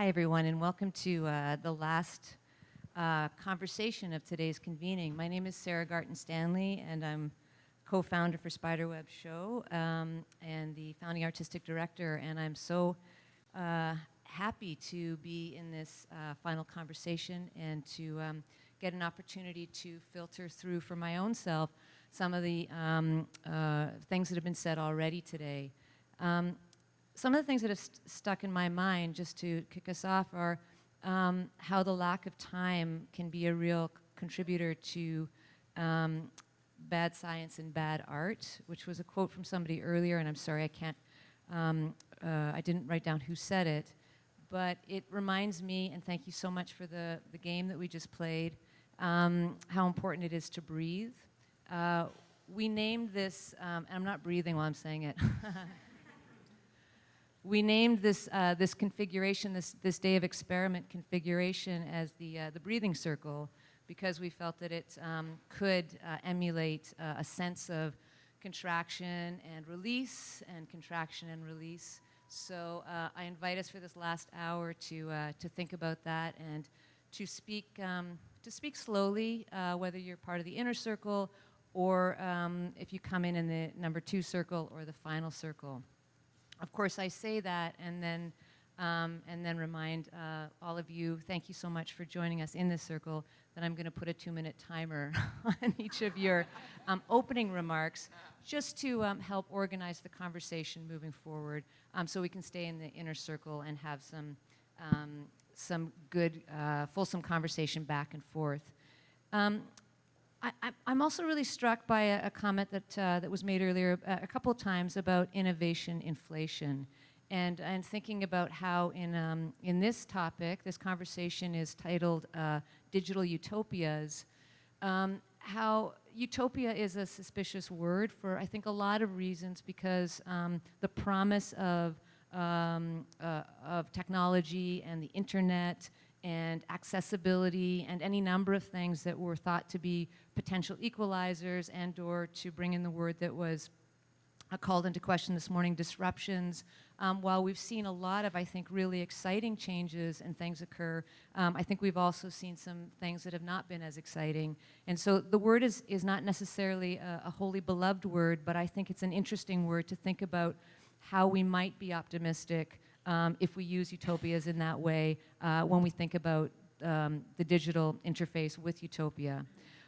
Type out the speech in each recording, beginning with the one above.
Hi, everyone, and welcome to uh, the last uh, conversation of today's convening. My name is Sarah Garton Stanley, and I'm co-founder for Spiderweb Show um, and the founding artistic director, and I'm so uh, happy to be in this uh, final conversation and to um, get an opportunity to filter through for my own self some of the um, uh, things that have been said already today. Some of the things that have st stuck in my mind, just to kick us off, are um, how the lack of time can be a real contributor to um, bad science and bad art, which was a quote from somebody earlier, and I'm sorry I can't, um, uh, I didn't write down who said it, but it reminds me, and thank you so much for the, the game that we just played, um, how important it is to breathe. Uh, we named this, um, and I'm not breathing while I'm saying it. we named this, uh, this configuration, this, this day of experiment configuration as the, uh, the breathing circle because we felt that it um, could uh, emulate uh, a sense of contraction and release and contraction and release. So uh, I invite us for this last hour to, uh, to think about that and to speak, um, to speak slowly, whether you're part of the inner circle or um, if you come in in the number two circle or the final circle. Of course, I say that and then, um, and then remind uh, all of you, thank you so much for joining us in this circle, that I'm going to put a two-minute timer on each of your um, opening remarks just to um, help organize the conversation moving forward um, so we can stay in the inner circle and have some, um, some good, uh, fulsome conversation back and forth. Um, I, am also really struck by a, a comment that, uh, that was made earlier a, uh, a couple of times about innovation inflation. And, and thinking about how in, um, in this topic, this conversation is titled uh, Digital Utopias, um, how utopia is a suspicious word for, I think, a lot of reasons because um, the promise of, um, uh, of technology and the internet and accessibility and any number of things that were thought to be potential equalizers and or to bring in the word that was uh, called into question this morning, disruptions. Um, while we've seen a lot of, I think, really exciting changes and things occur, um, I think we've also seen some things that have not been as exciting. And so the word is, is not necessarily a, a wholly beloved word, but I think it's an interesting word to think about how we might be optimistic um, if we use utopias in that way uh, when we think about um, the digital interface with utopia.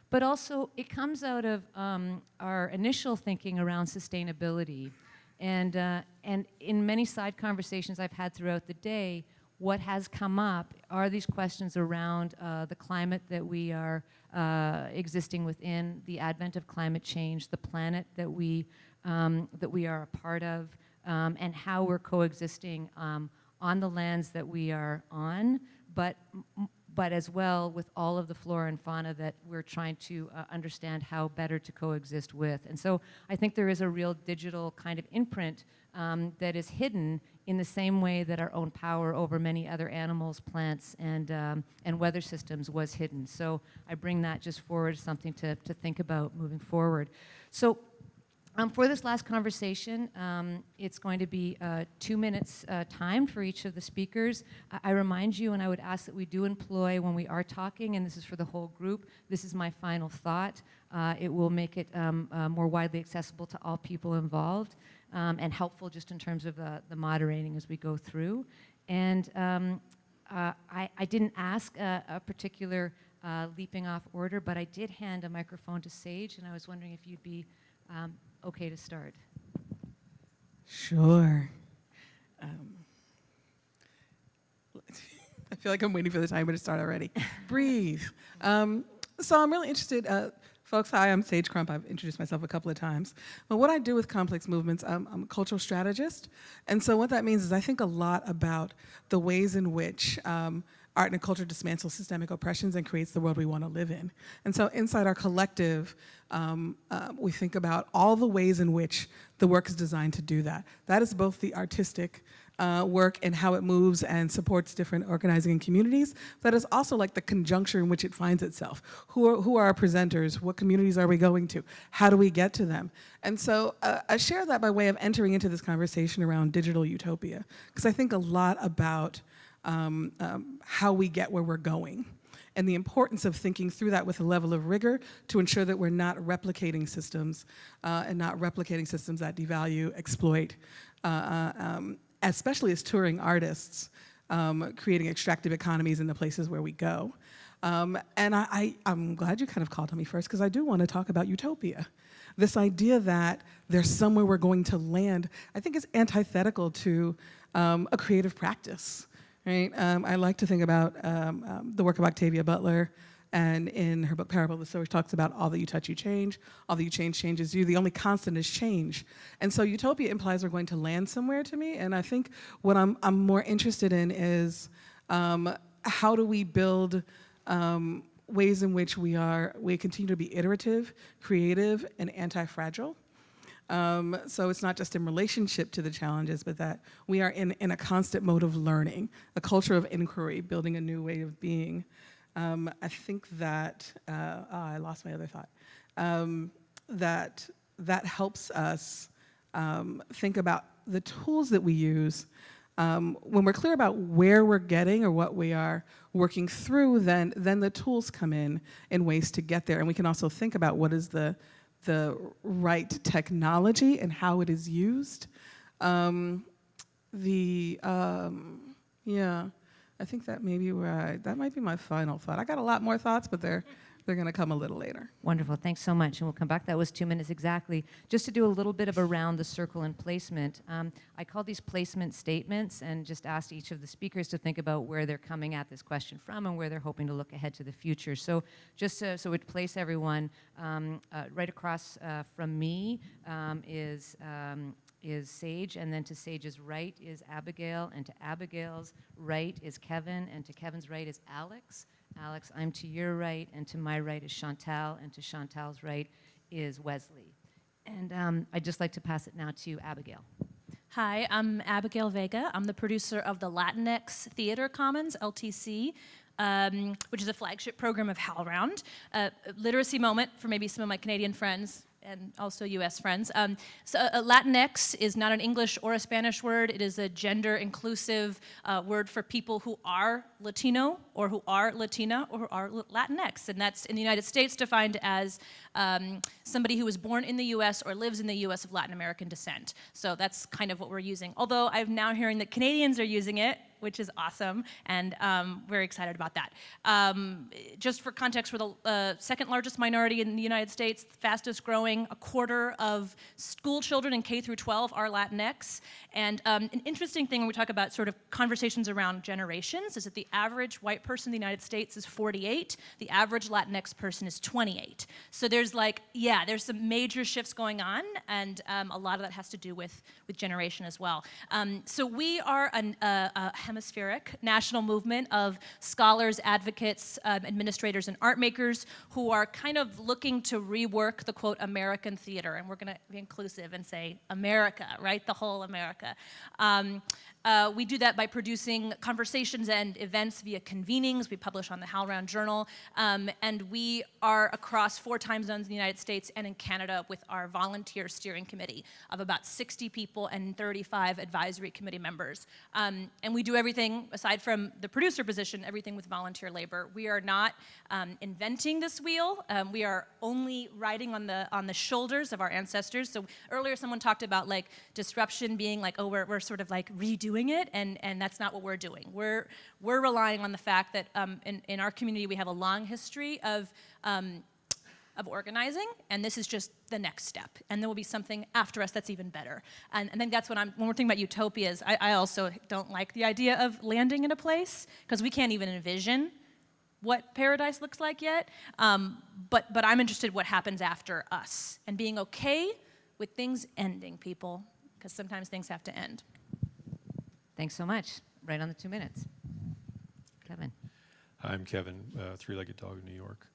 But also, it comes out of um, our initial thinking around sustainability. And, uh, and in many side conversations I've had throughout the day, what has come up are these questions around uh, the climate that we are uh, existing within, the advent of climate change, the planet that we, um, that we are a part of, um, and how we're coexisting um, on the lands that we are on, but, but as well with all of the flora and fauna that we're trying to uh, understand how better to coexist with. And so I think there is a real digital kind of imprint um, that is hidden in the same way that our own power over many other animals, plants, and, um, and weather systems was hidden. So I bring that just forward something to, to think about moving forward. So um, for this last conversation, um, it's going to be uh, two minutes uh, time for each of the speakers. I, I, remind you, and I would ask that we do employ when we are talking, and this is for the whole group, this is my final thought. Uh, it will make it um, uh, more widely accessible to all people involved um, and helpful just in terms of the, the moderating as we go through. And um, uh, I, I, didn't ask a, a particular uh, leaping off order, but I did hand a microphone to Sage, and I was wondering if you'd be um, okay to start? Sure. Um, I feel like I'm waiting for the timer to start already. Breathe. Um, so I'm really interested, uh, folks, hi, I'm Sage Crump. I've introduced myself a couple of times. But what I do with complex movements, um, I'm a cultural strategist. And so what that means is I think a lot about the ways in which um, art and culture dismantles systemic oppressions and creates the world we want to live in. And so inside our collective, um, uh, we think about all the ways in which the work is designed to do that. That is both the artistic uh, work and how it moves and supports different organizing and communities. That is also like the conjuncture in which it finds itself. Who are, who are our presenters? What communities are we going to? How do we get to them? And so uh, I share that by way of entering into this conversation around digital utopia, because I think a lot about um, um, how we get where we're going and the importance of thinking through that with a level of rigor to ensure that we're not replicating systems uh, and not replicating systems that devalue, exploit, uh, uh, um, especially as touring artists, um, creating extractive economies in the places where we go. Um, and I, I'm glad you kind of called on me first because I do want to talk about utopia. This idea that there's somewhere we're going to land, I think is antithetical to um, a creative practice right? Um, I like to think about um, um, the work of Octavia Butler, and in her book Parable of the Sower, she talks about all that you touch, you change. All that you change changes you. The only constant is change. And so utopia implies we're going to land somewhere to me. And I think what I'm, I'm more interested in is um, how do we build um, ways in which we are, we continue to be iterative, creative, and anti-fragile. Um, so it's not just in relationship to the challenges, but that we are in, in a constant mode of learning, a culture of inquiry, building a new way of being. Um, I think that, uh, oh, I lost my other thought, um, that that helps us um, think about the tools that we use. Um, when we're clear about where we're getting or what we are working through, then, then the tools come in in ways to get there. And we can also think about what is the, the right technology and how it is used. Um, the, um, yeah, I think that may be where I, that might be my final thought. I got a lot more thoughts, but they're, they're gonna come a little later. Wonderful, thanks so much, and we'll come back. That was two minutes exactly. Just to do a little bit of around the circle and placement, um, I call these placement statements and just asked each of the speakers to think about where they're coming at this question from and where they're hoping to look ahead to the future. So just to, so it place everyone, um, uh, right across uh, from me um, is um, is Sage, and then to Sage's right is Abigail, and to Abigail's right is Kevin, and to Kevin's right is Alex. Alex, I'm to your right, and to my right is Chantal, and to Chantal's right is Wesley. And um, I'd just like to pass it now to Abigail. Hi, I'm Abigail Vega. I'm the producer of the Latinx Theater Commons, LTC, um, which is a flagship program of HowlRound. Uh, literacy moment for maybe some of my Canadian friends and also US friends. Um, so uh, Latinx is not an English or a Spanish word. It is a gender inclusive uh, word for people who are Latino or who are Latina or who are Latinx. And that's in the United States defined as um, somebody who was born in the US or lives in the US of Latin American descent. So that's kind of what we're using. Although I'm now hearing that Canadians are using it which is awesome, and um, very excited about that. Um, just for context, we're the uh, second largest minority in the United States, fastest growing. A quarter of school children in K through 12 are Latinx. And um, an interesting thing when we talk about sort of conversations around generations is that the average white person in the United States is 48, the average Latinx person is 28. So there's like, yeah, there's some major shifts going on, and um, a lot of that has to do with, with generation as well. Um, so we are an, uh, a hemispheric national movement of scholars, advocates, um, administrators, and art makers who are kind of looking to rework the quote American theater. And we're going to be inclusive and say America, right? The whole America. Uh, we do that by producing conversations and events via convenings. We publish on the HowlRound Journal. Um, and we are across four time zones in the United States and in Canada with our volunteer steering committee of about 60 people and 35 advisory committee members. Um, and we do everything, aside from the producer position, everything with volunteer labor. We are not um, inventing this wheel. Um, we are only riding on the, on the shoulders of our ancestors. So earlier someone talked about like disruption being like, oh, we're, we're sort of like redoing doing it, and, and that's not what we're doing. We're, we're relying on the fact that um, in, in our community we have a long history of, um, of organizing, and this is just the next step. And there will be something after us that's even better. And, and I think that's what I'm, when we're thinking about utopias, I, I also don't like the idea of landing in a place, because we can't even envision what paradise looks like yet. Um, but, but I'm interested what happens after us, and being okay with things ending, people, because sometimes things have to end. Thanks so much. Right on the two minutes. Kevin. Hi, I'm Kevin, uh, Three-Legged Dog in New York.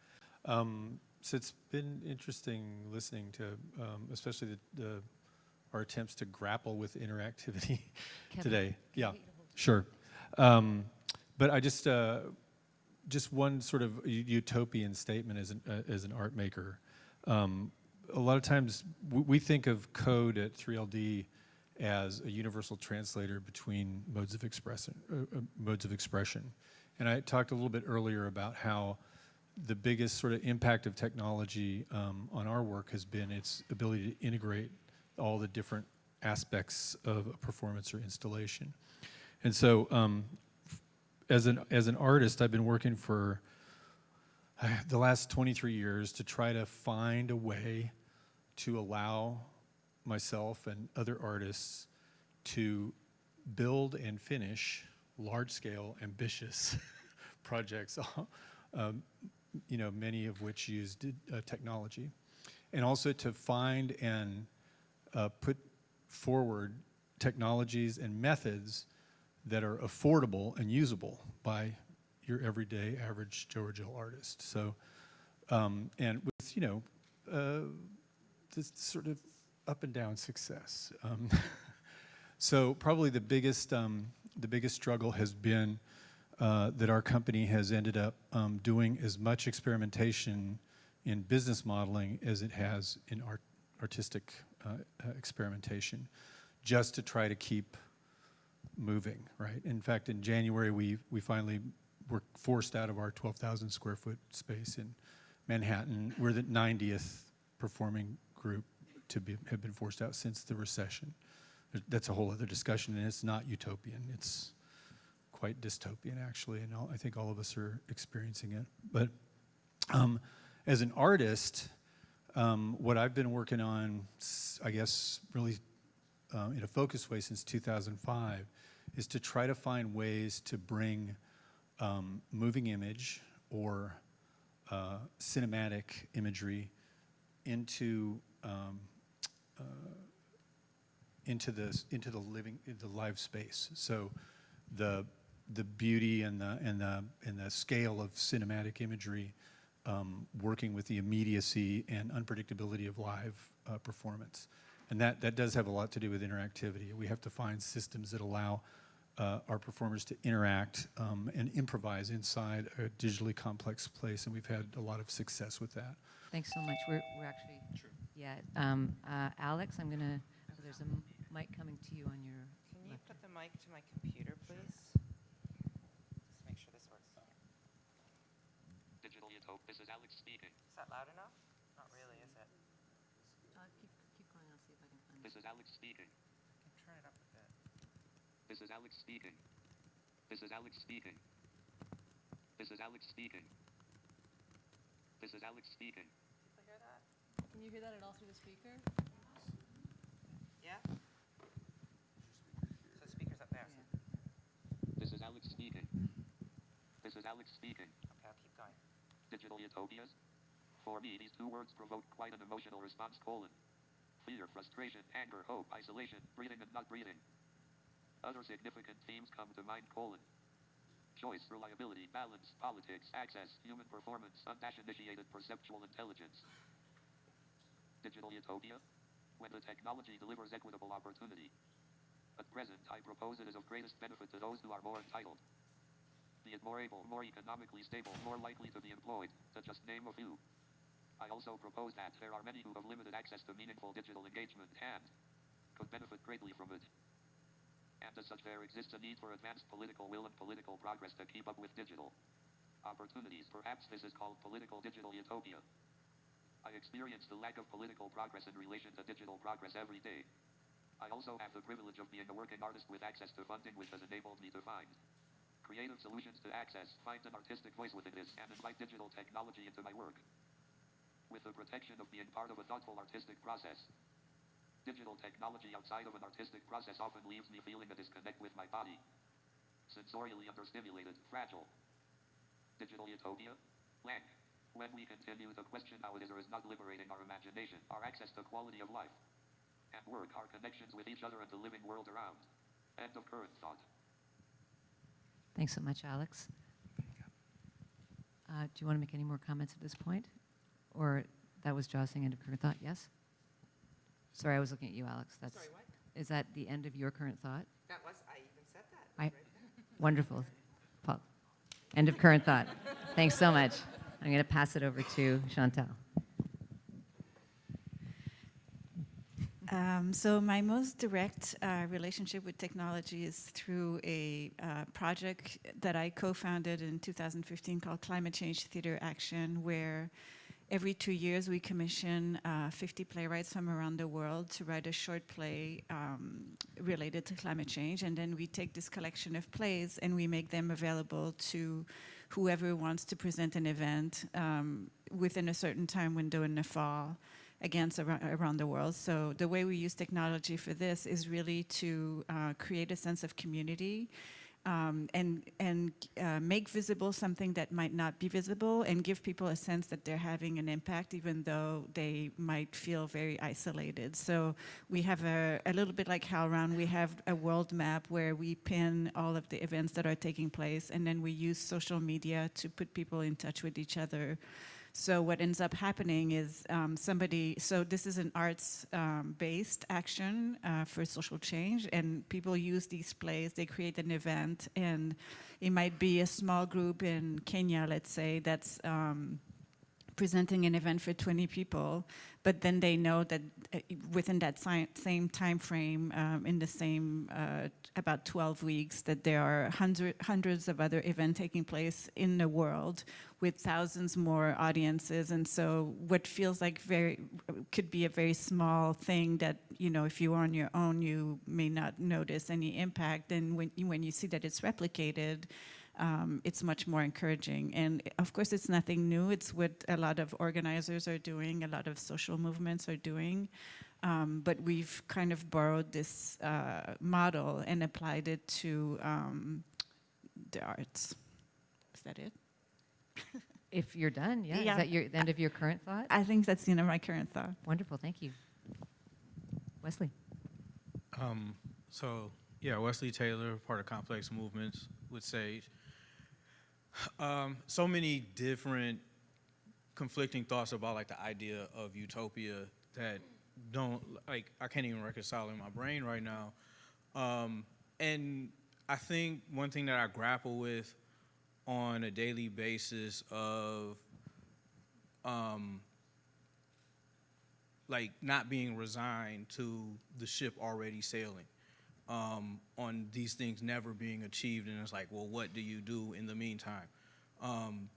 Um, so it's been interesting listening to, um, especially the, the, our attempts to grapple with interactivity today. Yeah, sure. Um, but I just, uh, just one sort of utopian statement as an, uh, as an art maker. Um, a lot of times we think of code at 3LD as a universal translator between modes of expression, uh, uh, modes of expression. And I talked a little bit earlier about how the biggest sort of impact of technology um, on our work has been its ability to integrate all the different aspects of a performance or installation. And so, um, as an as an artist, I've been working for uh, the last 23 years to try to find a way to allow myself and other artists to build and finish large-scale, ambitious projects, um, you know, many of which used uh, technology, and also to find and uh, put forward technologies and methods that are affordable and usable by your everyday average Joe or Jill artist. So, um, and with, you know, uh, this sort of up and down success. Um, so probably the biggest, um, the biggest struggle has been uh, that our company has ended up um, doing as much experimentation in business modeling as it has in art, artistic uh, uh, experimentation, just to try to keep moving, right? In fact, in January, we, we finally were forced out of our 12,000 square foot space in Manhattan. We're the 90th performing group to be, have been forced out since the recession. That's a whole other discussion, and it's not utopian. It's quite dystopian, actually, and all, I think all of us are experiencing it. But um, as an artist, um, what I've been working on, I guess, really um, in a focused way since 2005, is to try to find ways to bring um, moving image or uh, cinematic imagery into um, uh, into the into the living the live space. So the the beauty and the and the and the scale of cinematic imagery, um, working with the immediacy and unpredictability of live uh, performance, and that that does have a lot to do with interactivity. We have to find systems that allow uh, our performers to interact um, and improvise inside a digitally complex place, and we've had a lot of success with that. Thanks so much. We're, we're actually, yeah. Um, uh, Alex, I'm going to, there's a m- mic coming to you on your Can you left. put the mic to my computer, please? Just make sure this works. Digital Utopia. This is Alex speaking. Is that loud enough? Not really, is it? Uh, keep, keep going, I'll see if I can find This is Alex speaking. I can turn it up a bit. This is Alex speaking. This is Alex speaking. This is Alex speaking. This is Alex speaking. People hear that? Can you hear that at all through the speaker? Yeah? So the speaker's up there. so- This is Alex speaking. This is Alex speaking. Okay, I'll keep going. Digital utopias? For me, these two words provoke quite an emotional response, colon. Fear, frustration, anger, hope, isolation, breathing and not breathing. Other significant themes come to mind, colon. Choice, reliability, balance, politics, access, human performance, undash-initiated perceptual intelligence. Digital utopia? When the technology delivers equitable opportunity. At present, I propose it is of greatest benefit to those who are more entitled. Be it more able, more economically stable, more likely to be employed, to just name a few. I also propose that there are many who have limited access to meaningful digital engagement and could benefit greatly from it. And as such, there exists a need for advanced political will and political progress to keep up with digital opportunities. Perhaps this is called political digital utopia. I experience the lack of political progress in relation to digital progress every day. I also have the privilege of being a working artist with access to funding, which has enabled me to find creative solutions to access, find an artistic voice within this, and invite digital technology into my work. With the protection of being part of a thoughtful artistic process. Digital technology outside of an artistic process often leaves me feeling a disconnect with my body. Sensorially understimulated, fragile. Digital utopia? Blank. When we continue to question how it is or is not liberating our imagination, our access to quality of life, and work, our connections with each other and the living world around. End of current thought. Thanks so much, Alex. Uh, do you want to make any more comments at this point? Or that was Joss saying end of current thought? Yes? Sorry, I was looking at you, Alex. That's, Sorry, what? is that the end of your current thought? That was, I even said that. I- Right. Wonderful. Paul. End of current thought. Thanks so much. I'm going to pass it over to Chantal. Um, so my most direct uh, relationship with technology is through a uh, project that I co-founded in 2015 called Climate Change Theater Action, where every two years we commission uh, 50 playwrights from around the world to write a short play um, related to climate change, and then we take this collection of plays and we make them available to whoever wants to present an event um, within a certain time window in the fall against ar- around the world. So the way we use technology for this is really to uh, create a sense of community um, and and uh, make visible something that might not be visible, and give people a sense that they're having an impact, even though they might feel very isolated. So we have a, a little bit like HowlRound, we have a world map where we pin all of the events that are taking place, and then we use social media to put people in touch with each other. So what ends up happening is um, somebody, so this is an arts-based action uh, for social change, and people use these plays, they create an event, and it might be a small group in Kenya, let's say, that's um, presenting an event for 20 people, but then they know that uh, within that same time frame, um, in the same uh, about 12 weeks, that there are hundred, hundreds of other events taking place in the world with thousands more audiences. And so, what feels like very could be a very small thing that you know, if you are on your own, you may not notice any impact. And when you, when you see that it's replicated, um, it's much more encouraging. And of course, it's nothing new. It's what a lot of organizers are doing, a lot of social movements are doing. Um, but we've kind of borrowed this uh, model and applied it to um, the arts. Is that it? If you're done, yeah. Yeah. Is that your the end of your current thought? I think that's the end of my current thought. Wonderful, thank you. Wesley. Um, so yeah, Wesley Taylor, part of Complex Movements with Sage. Um, so many different conflicting thoughts about like the idea of utopia that don't like I can't even reconcile in my brain right now. Um, and I think one thing that I grapple with on a daily basis of um, like not being resigned to the ship already sailing. Um, on these things never being achieved and it's like well what do you do in the meantime? Um,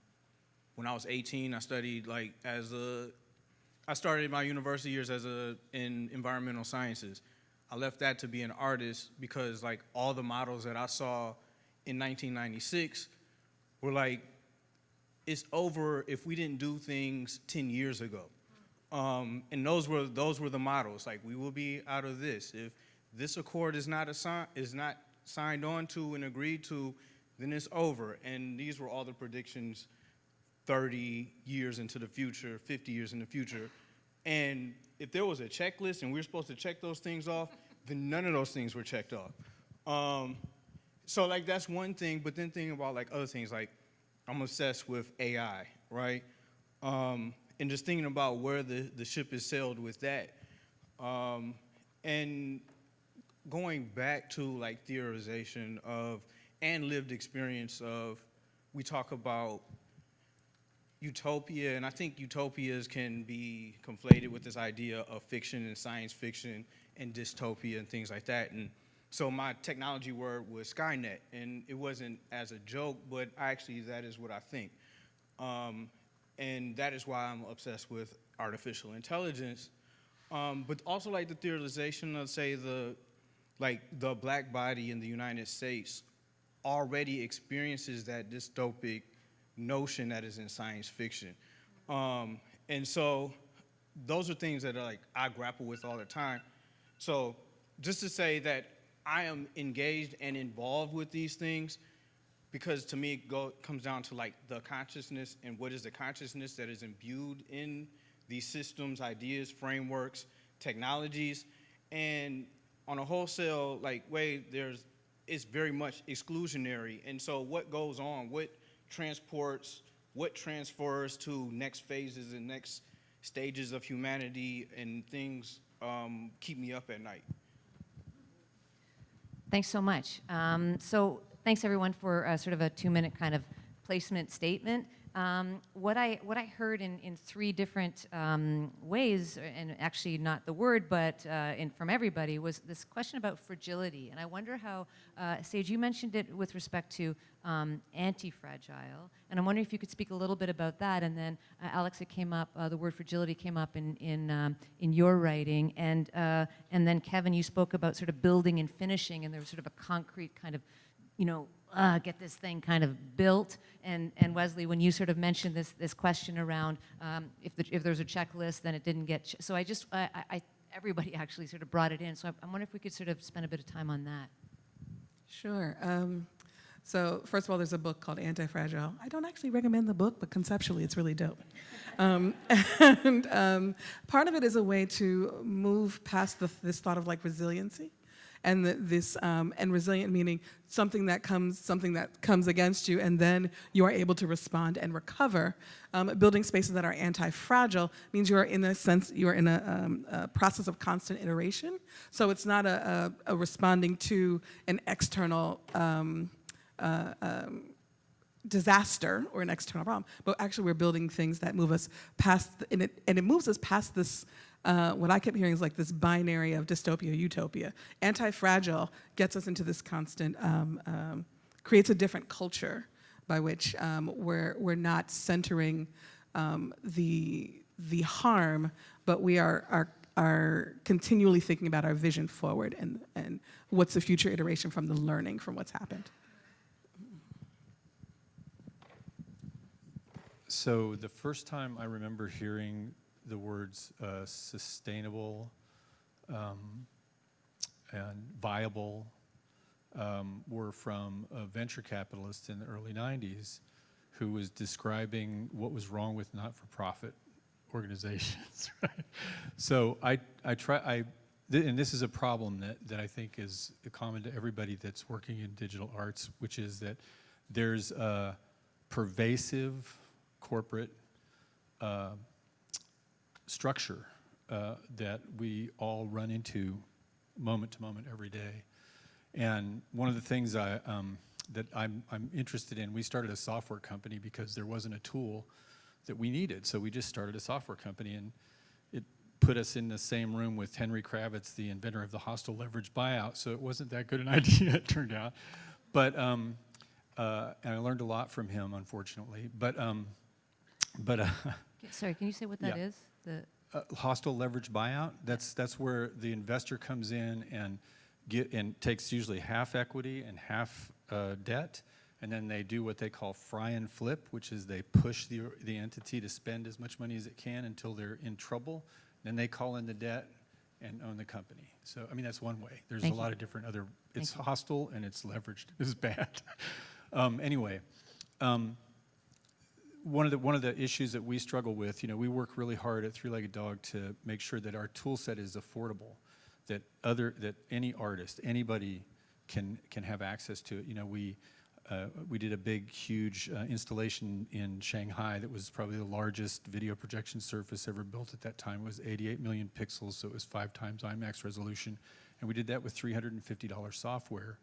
when i was 18 i studied like as a i started my university years as a in environmental sciences. I left that to be an artist because like all the models that i saw in 1996 were like it's over if we didn't do things 10 years ago um, and those were those were the models. Like we will be out of this if this accord is not is not signed on to and agreed to, then it's over. And these were all the predictions 30 years into the future, 50 years in the future. And if there was a checklist and we were supposed to check those things off, then none of those things were checked off. Um, so like that's one thing, but then thinking about like other things, like I'm obsessed with AI, right? Um, and just thinking about where the, the ship is sailed with that. Um, and going back to like theorization of and lived experience of we talk about utopia and i think utopias can be conflated with this idea of fiction and science fiction and dystopia and things like that and so my technology word was skynet and it wasn't as a joke but actually that is what i think um, and that is why i'm obsessed with artificial intelligence um, but also like the theorization of say the like the black body in the United States already experiences that dystopic notion that is in science fiction. Um, and so those are things that are like I grapple with all the time. So just to say that I am engaged and involved with these things because to me it go, comes down to like the consciousness and what is the consciousness that is imbued in these systems, ideas, frameworks, technologies, and on a wholesale like way, there's it's very much exclusionary. And so what goes on, what transports, what transfers to next phases and next stages of humanity and things um, keep me up at night. Thanks so much. Um, so thanks everyone for uh, sort of a two-minute kind of placement statement. Um, what I what I heard in, in three different um, ways, and actually not the word, but uh, in, from everybody, was this question about fragility. And I wonder how, uh, Sage, you mentioned it with respect to um, anti-fragile, and I'm wondering if you could speak a little bit about that. And then, uh, Alex, it came up. Uh, the word fragility came up in in um, in your writing, and uh, and then Kevin, you spoke about sort of building and finishing, and there was sort of a concrete kind of you know, uh, get this thing kind of built. And, and Wesley, when you sort of mentioned this, this question around um, if, the, if there's a checklist, then it didn't get, so I just, I, I- I, everybody actually sort of brought it in. So I, I wonder if we could sort of spend a bit of time on that. Sure. Um, so first of all, there's a book called Anti-Fragile. I don't actually recommend the book, but conceptually, it's really dope. Um, and um, part of it is a way to move past the, this thought of like resiliency, and the, this um, and resilient meaning something that comes something that comes against you, and then you are able to respond and recover. Um, building spaces that are anti-fragile means you are in a sense you are in a, um, a process of constant iteration. So it's not a, a, a responding to an external. Um, uh, um, disaster or an external problem, but actually we're building things that move us past, the, and, it, and it moves us past this, uh, what I kept hearing is like this binary of dystopia, utopia. Anti-fragile gets us into this constant, um, um, creates a different culture by which um, we're, we're not centering um, the, the harm, but we are, are, are continually thinking about our vision forward and, and what's the future iteration from the learning from what's happened. So the first time I remember hearing the words uh, sustainable um, and viable um, were from a venture capitalist in the early 90s who was describing what was wrong with not-for-profit organizations. Right? So I, I try, I, th- and this is a problem that, that I think is common to everybody that's working in digital arts, which is that there's a pervasive corporate uh, structure uh, that we all run into moment to moment every day. And one of the things I, um, that I'm, I'm interested in, we started a software company because there wasn't a tool that we needed. So we just started a software company and it put us in the same room with Henry Kravis, the inventor of the hostile leverage buyout. So it wasn't that good an idea, it turned out. But, um, uh, and I learned a lot from him, unfortunately. But, um, but uh, Sorry, can you say what that Yeah. is? The, uh, hostile leverage buyout, that's, that's where the investor comes in and get, and takes usually half equity and half uh, debt, and then they do what they call fry and flip, which is they push the, the entity to spend as much money as it can until they're in trouble. Then they call in the debt and own the company. So, I mean, that's one way. There's Thank a you. lot of different other, it's Thank you. hostile and it's leveraged. It's bad. um, anyway, um, one of the one of the issues that we struggle with, you know, we work really hard at Three Legged Dog to make sure that our tool set is affordable, that other that any artist, anybody can can have access to it. You know, we uh, we did a big, huge uh, installation in Shanghai that was probably the largest video projection surface ever built at that time. It was 88 million pixels, so it was five times IMAX resolution, and we did that with $350 software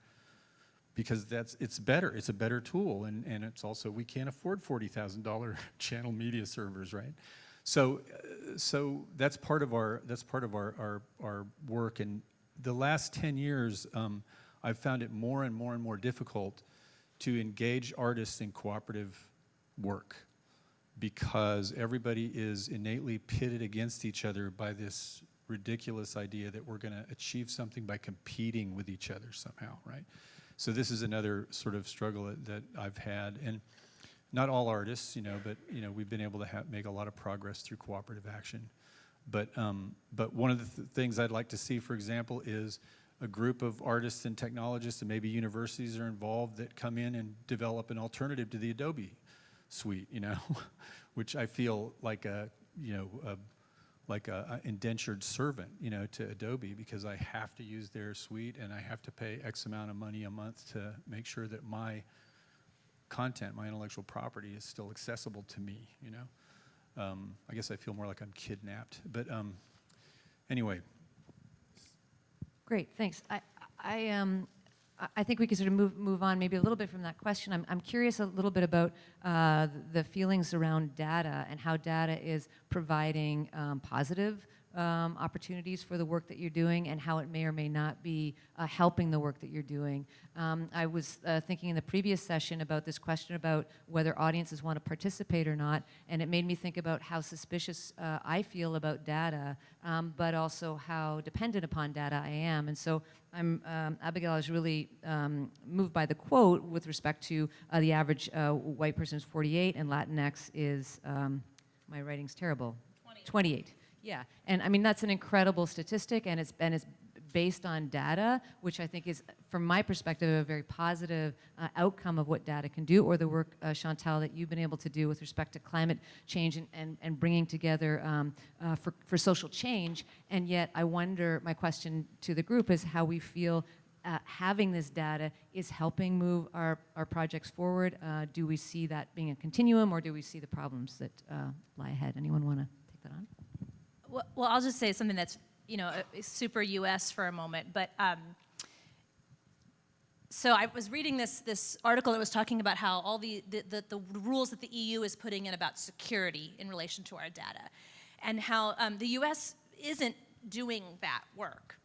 because that's it's better. It's a better tool, and and it's also we can't afford forty thousand dollar channel media servers, right? So, uh, so that's part of our that's part of our our, our work. And the last ten years, um, I've found it more and more and more difficult to engage artists in cooperative work because everybody is innately pitted against each other by this ridiculous idea that we're going to achieve something by competing with each other somehow, right? So this is another sort of struggle that, I've had, and not all artists, you know, but you know we've been able to make a lot of progress through cooperative action. But um, but one of the th- things I'd like to see, for example, is a group of artists and technologists, and maybe universities are involved that come in and develop an alternative to the Adobe suite, you know, which I feel like a you know a, like a, a indentured servant, you know, to Adobe because I have to use their suite and I have to pay X amount of money a month to make sure that my content, my intellectual property, is still accessible to me. You know, um, I guess I feel more like I'm kidnapped. But um, anyway, Great, thanks. I, I, um, I- think we could sort of move, move on maybe a little bit from that question. I'm, I'm curious a little bit about uh, the feelings around data and how data is providing um, positive um, opportunities for the work that you're doing and how it may or may not be uh, helping the work that you're doing. Um, I was uh, thinking in the previous session about this question about whether audiences want to participate or not, and it made me think about how suspicious uh, I feel about data, um, but also how dependent upon data I am. And so I'm, um, Abigail, I was really um, moved by the quote with respect to uh, the average uh, white person is 48 and Latinx is, um, my writing's terrible, 28. Yeah, and I mean, that's an incredible statistic and it's, and it's based on data, which I think is, from my perspective, a very positive uh, outcome of what data can do, or the work, uh, Chantal, that you've been able to do with respect to climate change and, and, and bringing together um, uh, for, for social change. And yet, I wonder, my question to the group is how we feel uh, having this data is helping move our, our projects forward. Uh, do we see that being a continuum, or do we see the problems that uh, lie ahead? Anyone want to take that on? Well, I'll just say something that's, you know, uh, super US for a moment, but um, so I was reading this, this article that was talking about how all the, the, the, the rules that the EU is putting in about security in relation to our data, and how um, the US isn't doing that work.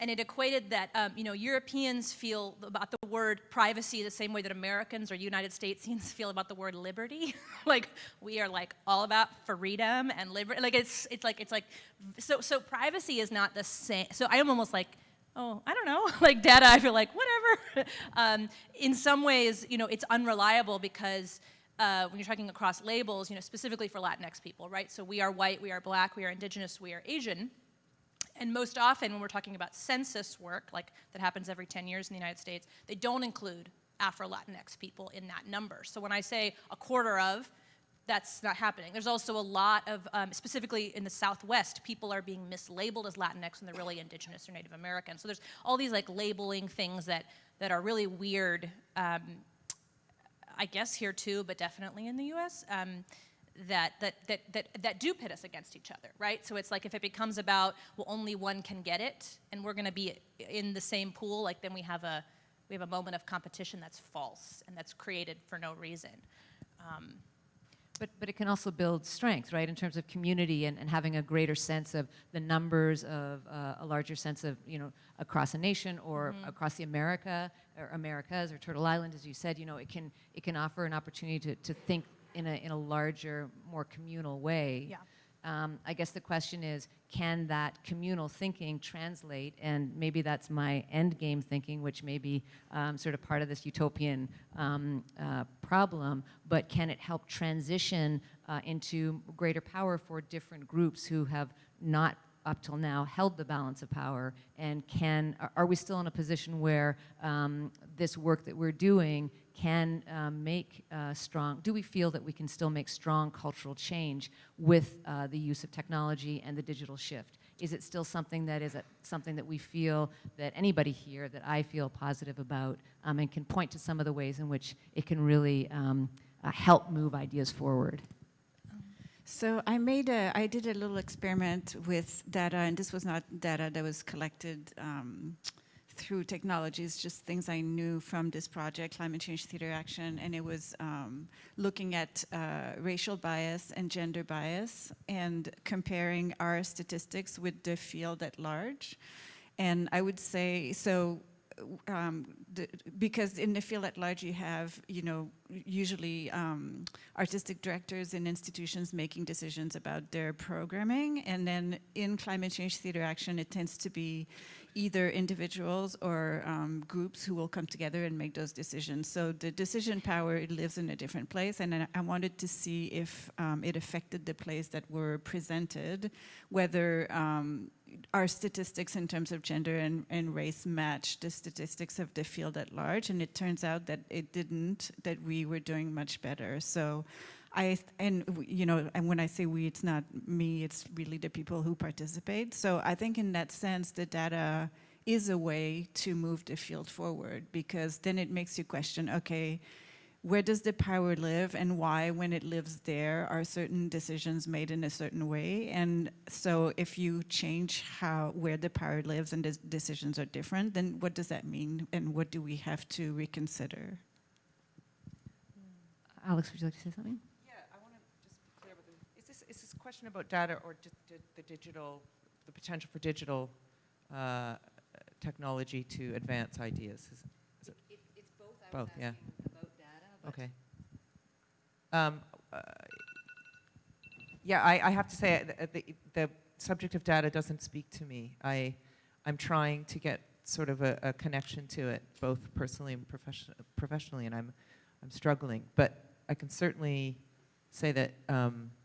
And it equated that, um, you know, Europeans feel about the word privacy the same way that Americans or United Statesians feel about the word liberty. like, we are like all about freedom and liberty. Like, it's, it's like, it's like, so, so privacy is not the same. So I am almost like, oh, I don't know, like data, I feel like, whatever. um, in some ways, you know, it's unreliable because uh, when you're talking across labels, you know, specifically for Latinx people, right? So we are white, we are black, we are indigenous, we are Asian. And most often when we're talking about census work, like that happens every 10 years in the United States, they don't include Afro-Latinx people in that number. So when I say a quarter of, that's not happening. There's also a lot of, um, specifically in the Southwest, people are being mislabeled as Latinx when they're really indigenous or Native American. So there's all these like labeling things that, that are really weird, um, I guess here too, but definitely in the US. Um, that, that, that, that, that do pit us against each other, right? So it's like if it becomes about, well, only one can get it, and we're gonna be in the same pool, like then we have a, we have a moment of competition that's false and that's created for no reason. Um, But, but it can also build strength, right, in terms of community and, and having a greater sense of the numbers of uh, a larger sense of, you know, across a nation or across the America or Americas or Turtle Island, as you said, you know, it can, it can offer an opportunity to, to think in a, in a larger, more communal way. Yeah. Um, I guess the question is, can that communal thinking translate? And maybe that's my end game thinking, which may be um, sort of part of this utopian um, uh, problem, but can it help transition uh, into greater power for different groups who have not up till now held the balance of power and can are- are we still in a position where um, this work that we're doing can um, make uh, strong do we feel that we can still make strong cultural change with uh, the use of technology and the digital shift? Is it still something that is a, something that we feel that anybody here that I feel positive about um, and can point to some of the ways in which it can really um, uh, help move ideas forward? So I made a, I did a little experiment with data, and this was not data that was collected um, through technologies, just things I knew from this project, Climate Change Theater Action, and it was um, looking at uh, racial bias and gender bias and comparing our statistics with the field at large. And I would say, so um, the, because in the field at large you have, you know, usually um, artistic directors in institutions making decisions about their programming, and then in climate change theater action it tends to be either individuals or um, groups who will come together and make those decisions. So the decision power lives in a different place, and I, wanted to see if um, it affected the place that were presented, whether um, our statistics in terms of gender and, and race match the statistics of the field at large, and it turns out that it didn't, that we were doing much better. So I, and you know, and when I say we, it's not me, it's really the people who participate. So I think in that sense, the data is a way to move the field forward because then it makes you question, okay, where does the power live and why when it lives there are certain decisions made in a certain way and so if you change how where the power lives and the decisions are different then what does that mean and what do we have to reconsider Alex, would you like to say something? Yeah, I want to just be clear with the, is this, is this question about data or the digital, the potential for digital uh, technology to advance ideas? Is- is it- It's both. was Both, yeah. About data, Okay. Um, uh, Yeah, I, I have to say, uh, the, the subject of data doesn't speak to me. I, I'm trying to get sort of a, a connection to it, both personally and profession, professionally, and I'm, I'm struggling. But I can certainly say that, um, that,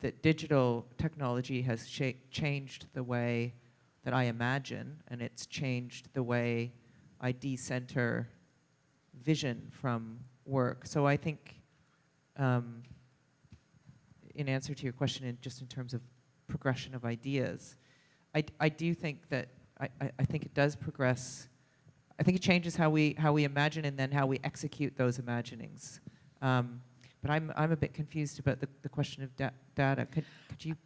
that digital technology has changed the way that I imagine, and it's changed the way I decenter vision from work. So I think, um, in answer to your question, in just in terms of progression of ideas, I, I do think that I, I, I think it does progress. I think it changes how we how we imagine and then how we execute those imaginings. Um, but I'm I'm a bit confused about the, the question of da- data. Could could you?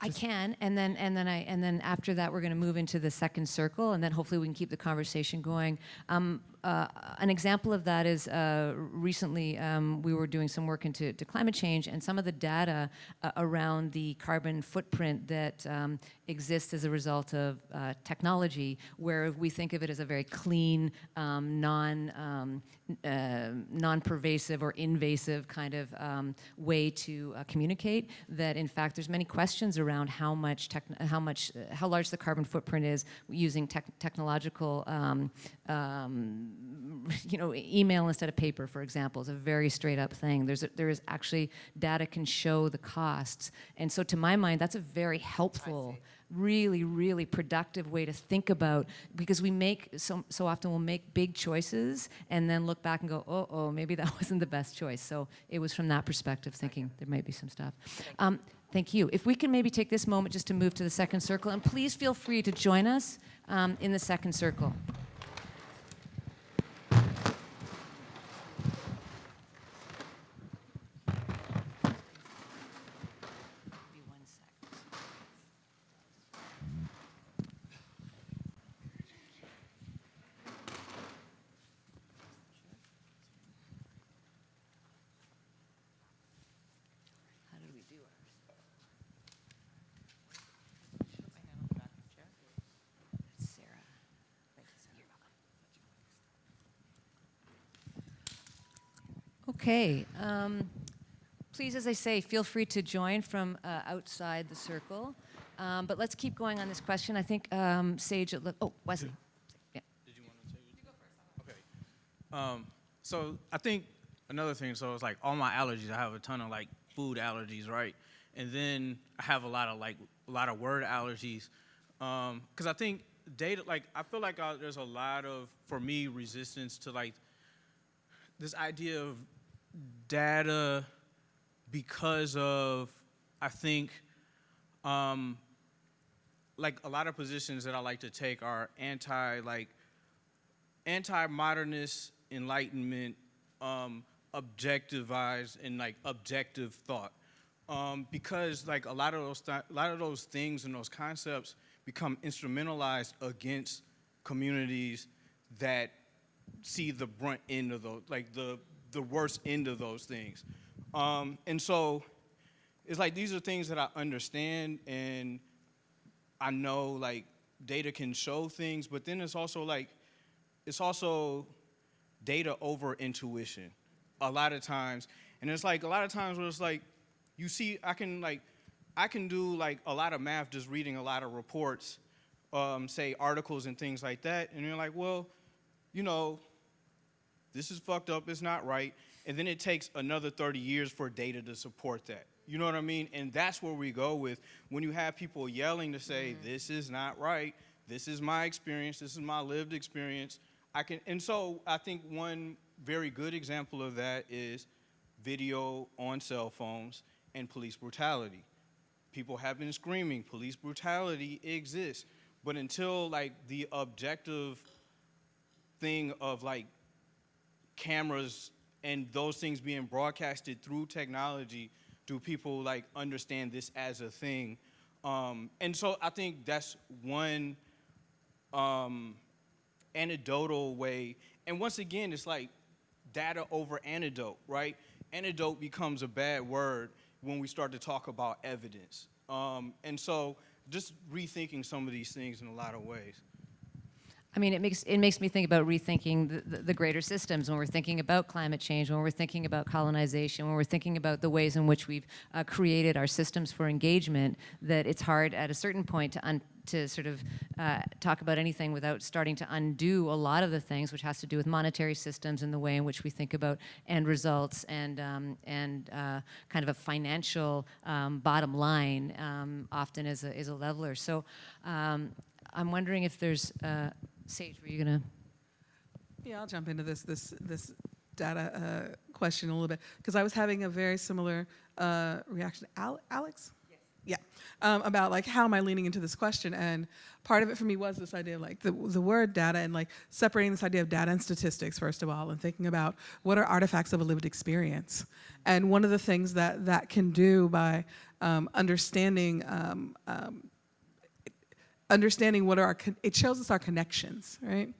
I can, and then and then I and then after that we're going to move into the second circle, and then hopefully we can keep the conversation going. Um, uh, an example of that is uh, recently um, we were doing some work into to climate change, and some of the data uh, around the carbon footprint that um, exists as a result of uh, technology, where we think of it as a very clean, um, non um, uh, non-pervasive or invasive kind of um, way to communicate. That in fact there's many questions around how much how much how large the carbon footprint is using tech- technological um, you know email instead of paper for example is a very straight up thing. There's a, there is actually data can show the costs, and so to my mind that's a very helpful really, really productive way to think about because we make so so often we'll make big choices and then look back and go, oh, oh, maybe that wasn't the best choice. So it was from that perspective, thinking there might be some stuff. Um, thank you. If we can maybe take this moment just to move to the second circle, and please feel free to join us um, in the second circle. Be one sec. How did we do ours? That's Sarah. You're welcome. Okay. Um, please, as I say, feel free to join from uh, outside the circle. Um, but let's keep going on this question. I think um, Sage, oh, Wesley. Yeah. Did you want to take it? Okay. Um, so I think another thing, so it's like all my allergies, I have a ton of like food allergies, right? And then I have a lot of like a lot of word allergies. Um, cause I think data, like I feel like uh, there's a lot of, for me, resistance to like this idea of data because of, I think, um, like a lot of positions that I like to take are anti like anti-modernist enlightenment, um, objectivized and like objective thought, um, because like a lot of those th- a lot of those things and those concepts become instrumentalized against communities that see the brunt end of those, like the the worst end of those things, um, and so it's like these are things that I understand and I know like data can show things, but then it's also like it's also data over intuition a lot of times. And it's like a lot of times where it's like you see I can like I can do like a lot of math just reading a lot of reports, um, say articles and things like that, and you're like, well, you know, this is fucked up, it's not right. And then it takes another 30 years for data to support that. You know what I mean? And that's where we go with when you have people yelling to say, mm-hmm. this is not right, this is my experience, this is my lived experience. I can, and so I think one very good example of that is video on cell phones and police brutality. People have been screaming, police brutality exists. But until like the objective thing of like cameras and those things being broadcasted through technology, do people like understand this as a thing? Um, and so I think that's one um, anecdotal way. And once again, it's like data over anecdote, right? Anecdote becomes a bad word when we start to talk about evidence. Um, and so just rethinking some of these things in a lot of ways. I mean, it makes, it makes me think about rethinking the, the, the greater systems when we're thinking about climate change, when we're thinking about colonization, when we're thinking about the ways in which we've uh, created our systems for engagement, that it's hard at a certain point to, un, to sort of uh, talk about anything without starting to undo a lot of the things, which has to do with monetary systems and the way in which we think about end results and, um, and uh, kind of a financial um, bottom line um, often is a, is a leveler. So um, I'm wondering if there's, uh, Sage, were you gonna? Yeah, I'll jump into this this this data uh, question a little bit because I was having a very similar uh, reaction. Al- Alex. Yeah, um, about like how am I leaning into this question, and part of it for me was this idea of like the the word data and like separating this idea of data and statistics first of all, and thinking about what are artifacts of a lived experience, and one of the things that that can do by um, understanding um, um, understanding what are our, it shows us our connections, right?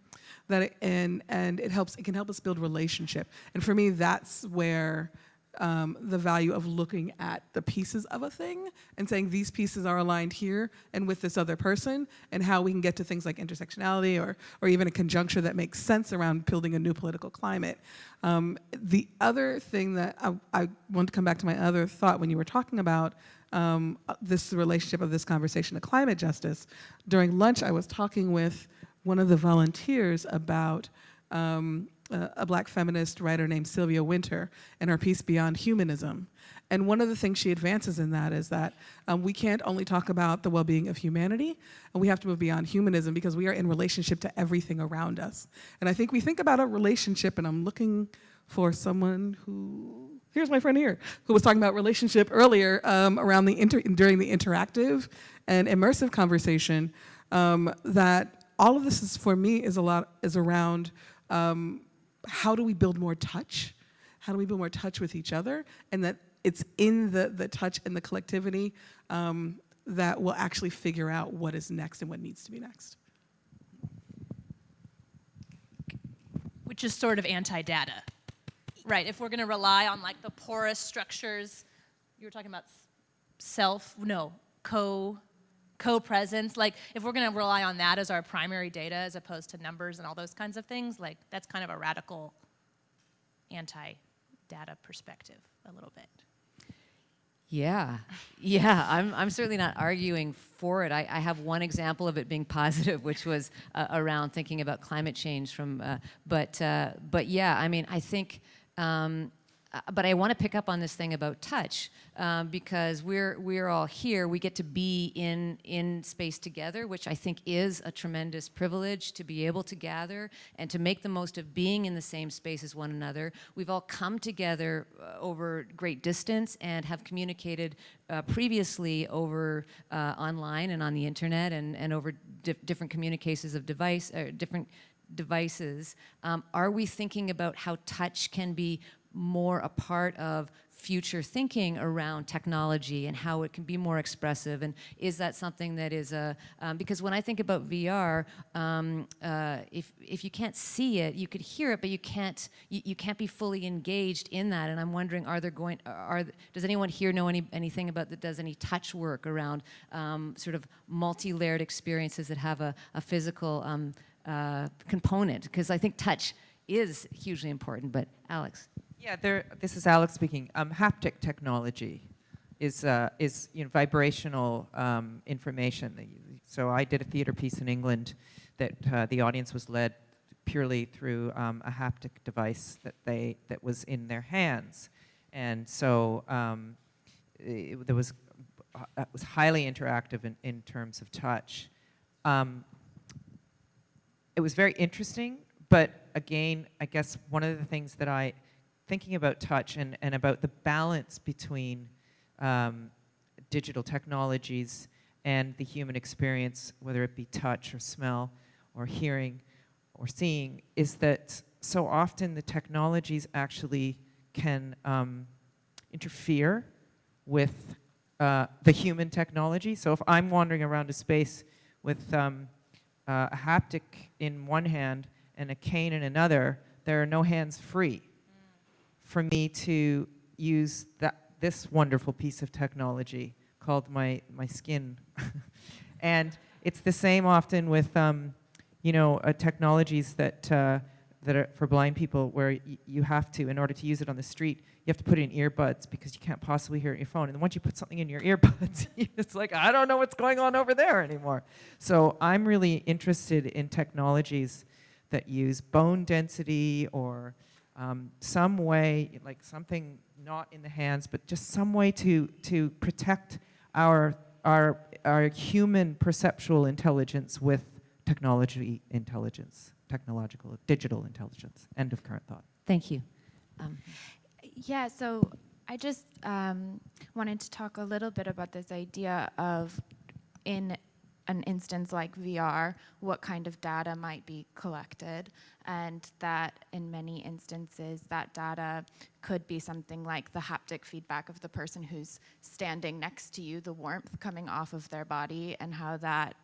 That it, and and it helps. It can help us build relationship. And for me, that's where um, the value of looking at the pieces of a thing and saying these pieces are aligned here and with this other person, and how we can get to things like intersectionality or or even a conjuncture that makes sense around building a new political climate. Um, the other thing that I, I want to come back to my other thought when you were talking about um, this relationship of this conversation to climate justice. During lunch, I was talking with one of the volunteers about um, a, a black feminist writer named Sylvia Wynter and her piece Beyond Humanism. And one of the things she advances in that is that um, we can't only talk about the well-being of humanity, and we have to move beyond humanism because we are in relationship to everything around us. And I think we think about a relationship, and I'm looking for someone who here's my friend here who was talking about relationship earlier um, around the inter during the interactive and immersive conversation um, that all of this is for me is a lot is around um, how do we build more touch? How do we build more touch with each other? And that it's in the the touch and the collectivity um, that will actually figure out what is next and what needs to be next. Which is sort of anti-data. Right, if we're gonna rely on like the porous structures, you were talking about self, no, co, co-presence, like if we're gonna rely on that as our primary data as opposed to numbers and all those kinds of things, like that's kind of a radical anti-data perspective a little bit. Yeah, yeah, I'm, I'm certainly not arguing for it. I, I have one example of it being positive, which was uh, around thinking about climate change from, uh, but, uh, but yeah, I mean, I think, um, uh, but I want to pick up on this thing about touch um, because we're we're all here. We get to be in in space together, which I think is a tremendous privilege to be able to gather and to make the most of being in the same space as one another. We've all come together uh, over great distance and have communicated uh, previously over uh, online and on the internet and and over di different communications of device or different devices. Um, are we thinking about how touch can be more a part of future thinking around technology and how it can be more expressive and is that something that is a um, because when I think about VR um, uh, if, if you can't see it you could hear it but you can't you, you can't be fully engaged in that and I'm wondering are there going are does anyone here know any anything about that does any touch work around um, sort of multi-layered experiences that have a, a physical um, uh, component because I think touch is hugely important but Alex Yeah, there, this is Alex speaking. Um, haptic technology is, uh, is you know, vibrational um, information. So I did a theater piece in England that uh, the audience was led purely through um, a haptic device that, they, that was in their hands. And so um, it, there was, uh, it was highly interactive in, in terms of touch. Um, it was very interesting, but again, I guess one of the things that I, thinking about touch and, and about the balance between um, digital technologies and the human experience, whether it be touch or smell or hearing or seeing, is that so often the technologies actually can um, interfere with uh, the human technology. So if I'm wandering around a space with um, uh, a haptic in one hand and a cane in another, there are no hands free for me to use that, this wonderful piece of technology called my, my skin. and it's the same often with, um, you know, uh, technologies that, uh, that are for blind people where you have to, in order to use it on the street, you have to put in earbuds because you can't possibly hear in your phone. And once you put something in your earbuds, it's like, I don't know what's going on over there anymore. So I'm really interested in technologies that use bone density or um, some way, like something not in the hands, but just some way to, to protect our, our, our human perceptual intelligence with technology intelligence, technological, digital intelligence. End of current thought. Thank you. Um, Yeah, so I just um, wanted to talk a little bit about this idea of in an instance like VR, what kind of data might be collected, and that in many instances, that data could be something like the haptic feedback of the person who's standing next to you, the warmth coming off of their body, and how that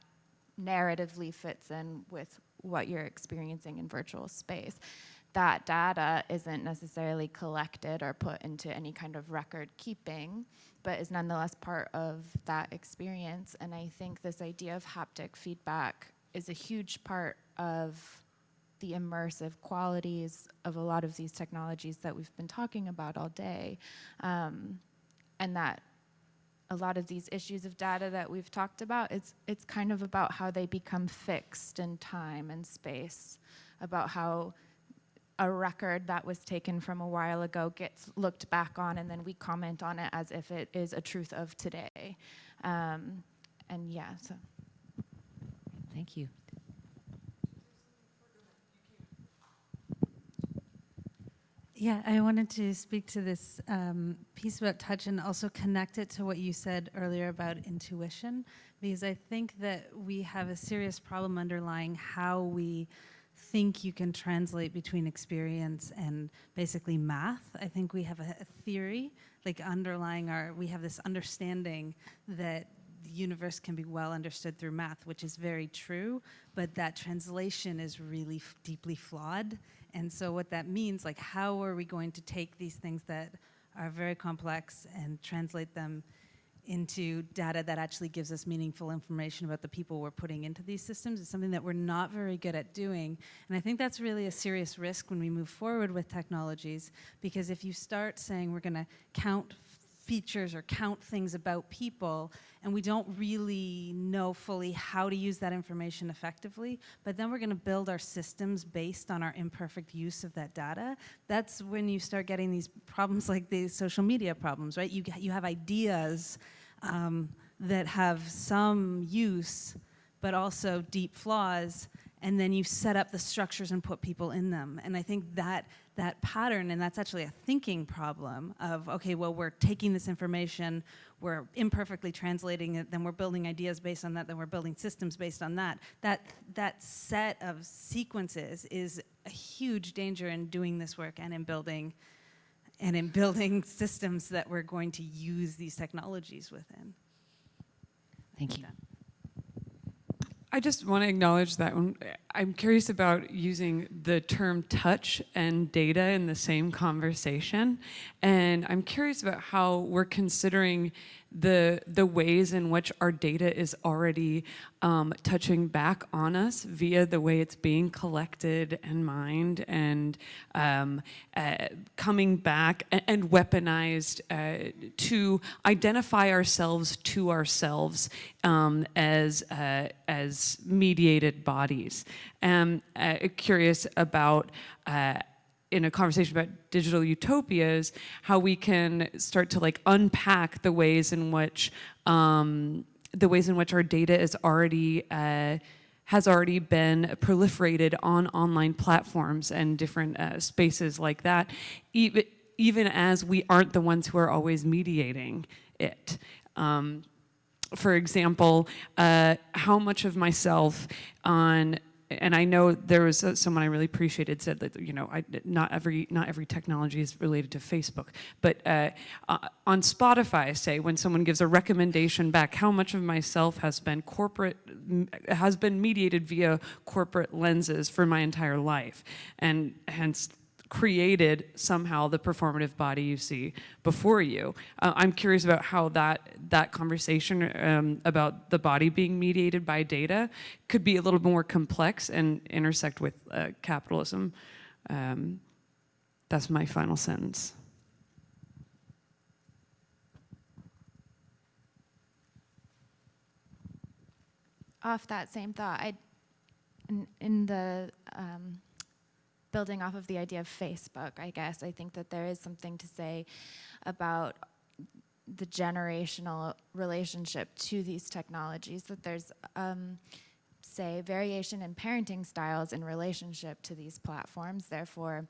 narratively fits in with what you're experiencing in virtual space. That data isn't necessarily collected or put into any kind of record keeping, but is nonetheless part of that experience. And I think this idea of haptic feedback is a huge part of the immersive qualities of a lot of these technologies that we've been talking about all day. Um, and that a lot of these issues of data that we've talked about, it's, it's kind of about how they become fixed in time and space, about how a record that was taken from a while ago gets looked back on and then we comment on it as if it is a truth of today. Um, and yeah, so. Thank you. Yeah, I wanted to speak to this um, piece about touch and also connect it to what you said earlier about intuition, because I think that we have a serious problem underlying how we think you can translate between experience and basically math. I think we have a, a theory, like underlying our, we have this understanding that the universe can be well understood through math, which is very true, but that translation is really deeply flawed. And so, what that means, like, how are we going to take these things that are very complex and translate them into data that actually gives us meaningful information about the people we're putting into these systems is something that we're not very good at doing. And I think that's really a serious risk when we move forward with technologies, because if you start saying we're going to count features or count things about people and we don't really know fully how to use that information effectively but then we're going to build our systems based on our imperfect use of that data that's when you start getting these problems like these social media problems right you, you have ideas um, that have some use but also deep flaws and then you set up the structures and put people in them. And i think that that pattern and that's actually a thinking problem of okay well we're taking this information we're imperfectly translating it then we're building ideas based on that then we're building systems based on that. That that set of sequences is a huge danger in doing this work and in building and in building systems that we're going to use these technologies within Thank you. I just want to acknowledge that when, I'm curious about using the term touch and data in the same conversation. And I'm curious about how we're considering the, the ways in which our data is already um, touching back on us via the way it's being collected and mined and um, uh, coming back and, weaponized uh, to identify ourselves to ourselves um, as, uh, as mediated bodies. And uh, curious about uh, in a conversation about digital utopias, how we can start to like unpack the ways in which um, the ways in which our data is already uh, has already been proliferated on online platforms and different uh, spaces like that, even even as we aren't the ones who are always mediating it. Um, for example, uh, how much of myself on and I know there was uh, someone I really appreciated said that you know I, not every not every technology is related to Facebook, but uh, uh, on Spotify, say when someone gives a recommendation back, how much of myself has been corporate has been mediated via corporate lenses for my entire life, and hence created somehow the performative body you see before you. Uh, I'm curious about how that that conversation um, about the body being mediated by data could be a little more complex and intersect with uh, capitalism. Um, that's my final sentence. Off that same thought, I, in, in the um, building off of the idea of Facebook, I guess, I think that there is something to say about the generational relationship to these technologies, that there's, um, say, variation in parenting styles in relationship to these platforms. Therefore,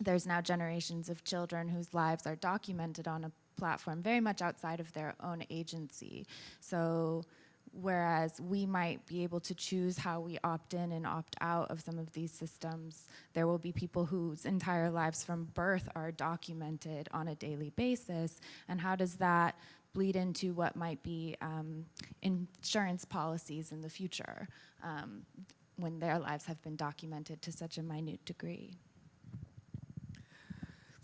there's now generations of children whose lives are documented on a platform very much outside of their own agency. So whereas we might be able to choose how we opt in and opt out of some of these systems, there will be people whose entire lives from birth are documented on a daily basis. And how does that bleed into what might be um, insurance policies in the future um, when their lives have been documented to such a minute degree?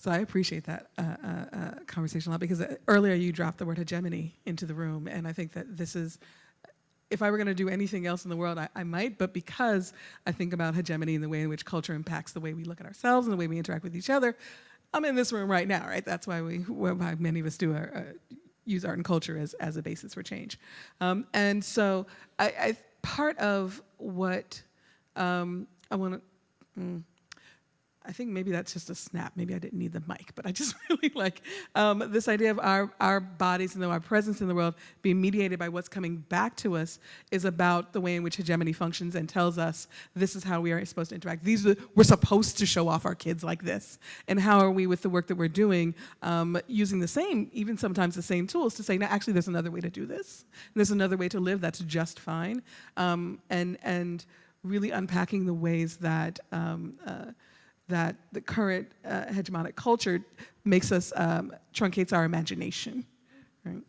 So I appreciate that uh, uh, uh, conversation a lot because uh, earlier you dropped the word hegemony into the room, and I think that this is if I were going to do anything else in the world, I, I, might, but because I think about hegemony and the way in which culture impacts the way we look at ourselves and the way we interact with each other, I'm in this room right now, right? That's why we, why many of us do our, uh, use art and culture as, as a basis for change. Um, and so I, I, part of what um, I want to, mm, I think maybe that's just a snap. Maybe I didn't need the mic, but I just really like um, this idea of our, our bodies and our presence in the world being mediated by what's coming back to us is about the way in which hegemony functions and tells us this is how we are supposed to interact. These are, we're supposed to show off our kids like this. And how are we with the work that we're doing um, using the same, even sometimes the same tools to say, no, actually there's another way to do this. There's another way to live that's just fine. Um, and, and really unpacking the ways that um, uh, that the current uh, hegemonic culture makes us, um, truncates our imagination, right?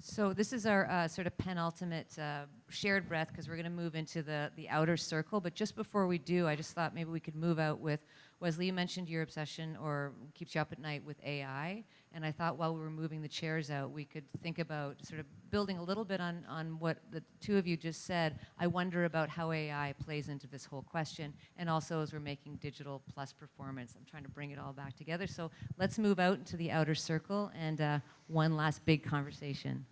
So this is our uh, sort of penultimate uh, shared breath because we're going to move into the, the outer circle. But just before we do, I just thought maybe we could move out with, Wesley, you mentioned your obsession or keeps you up at night with AI. And I thought while we were moving the chairs out, we could think about sort of building a little bit on, on what the two of you just said. I wonder about how AI plays into this whole question. And also as we're making digital plus performance, I'm trying to bring it all back together. So let's move out into the outer circle and uh, one last big conversation.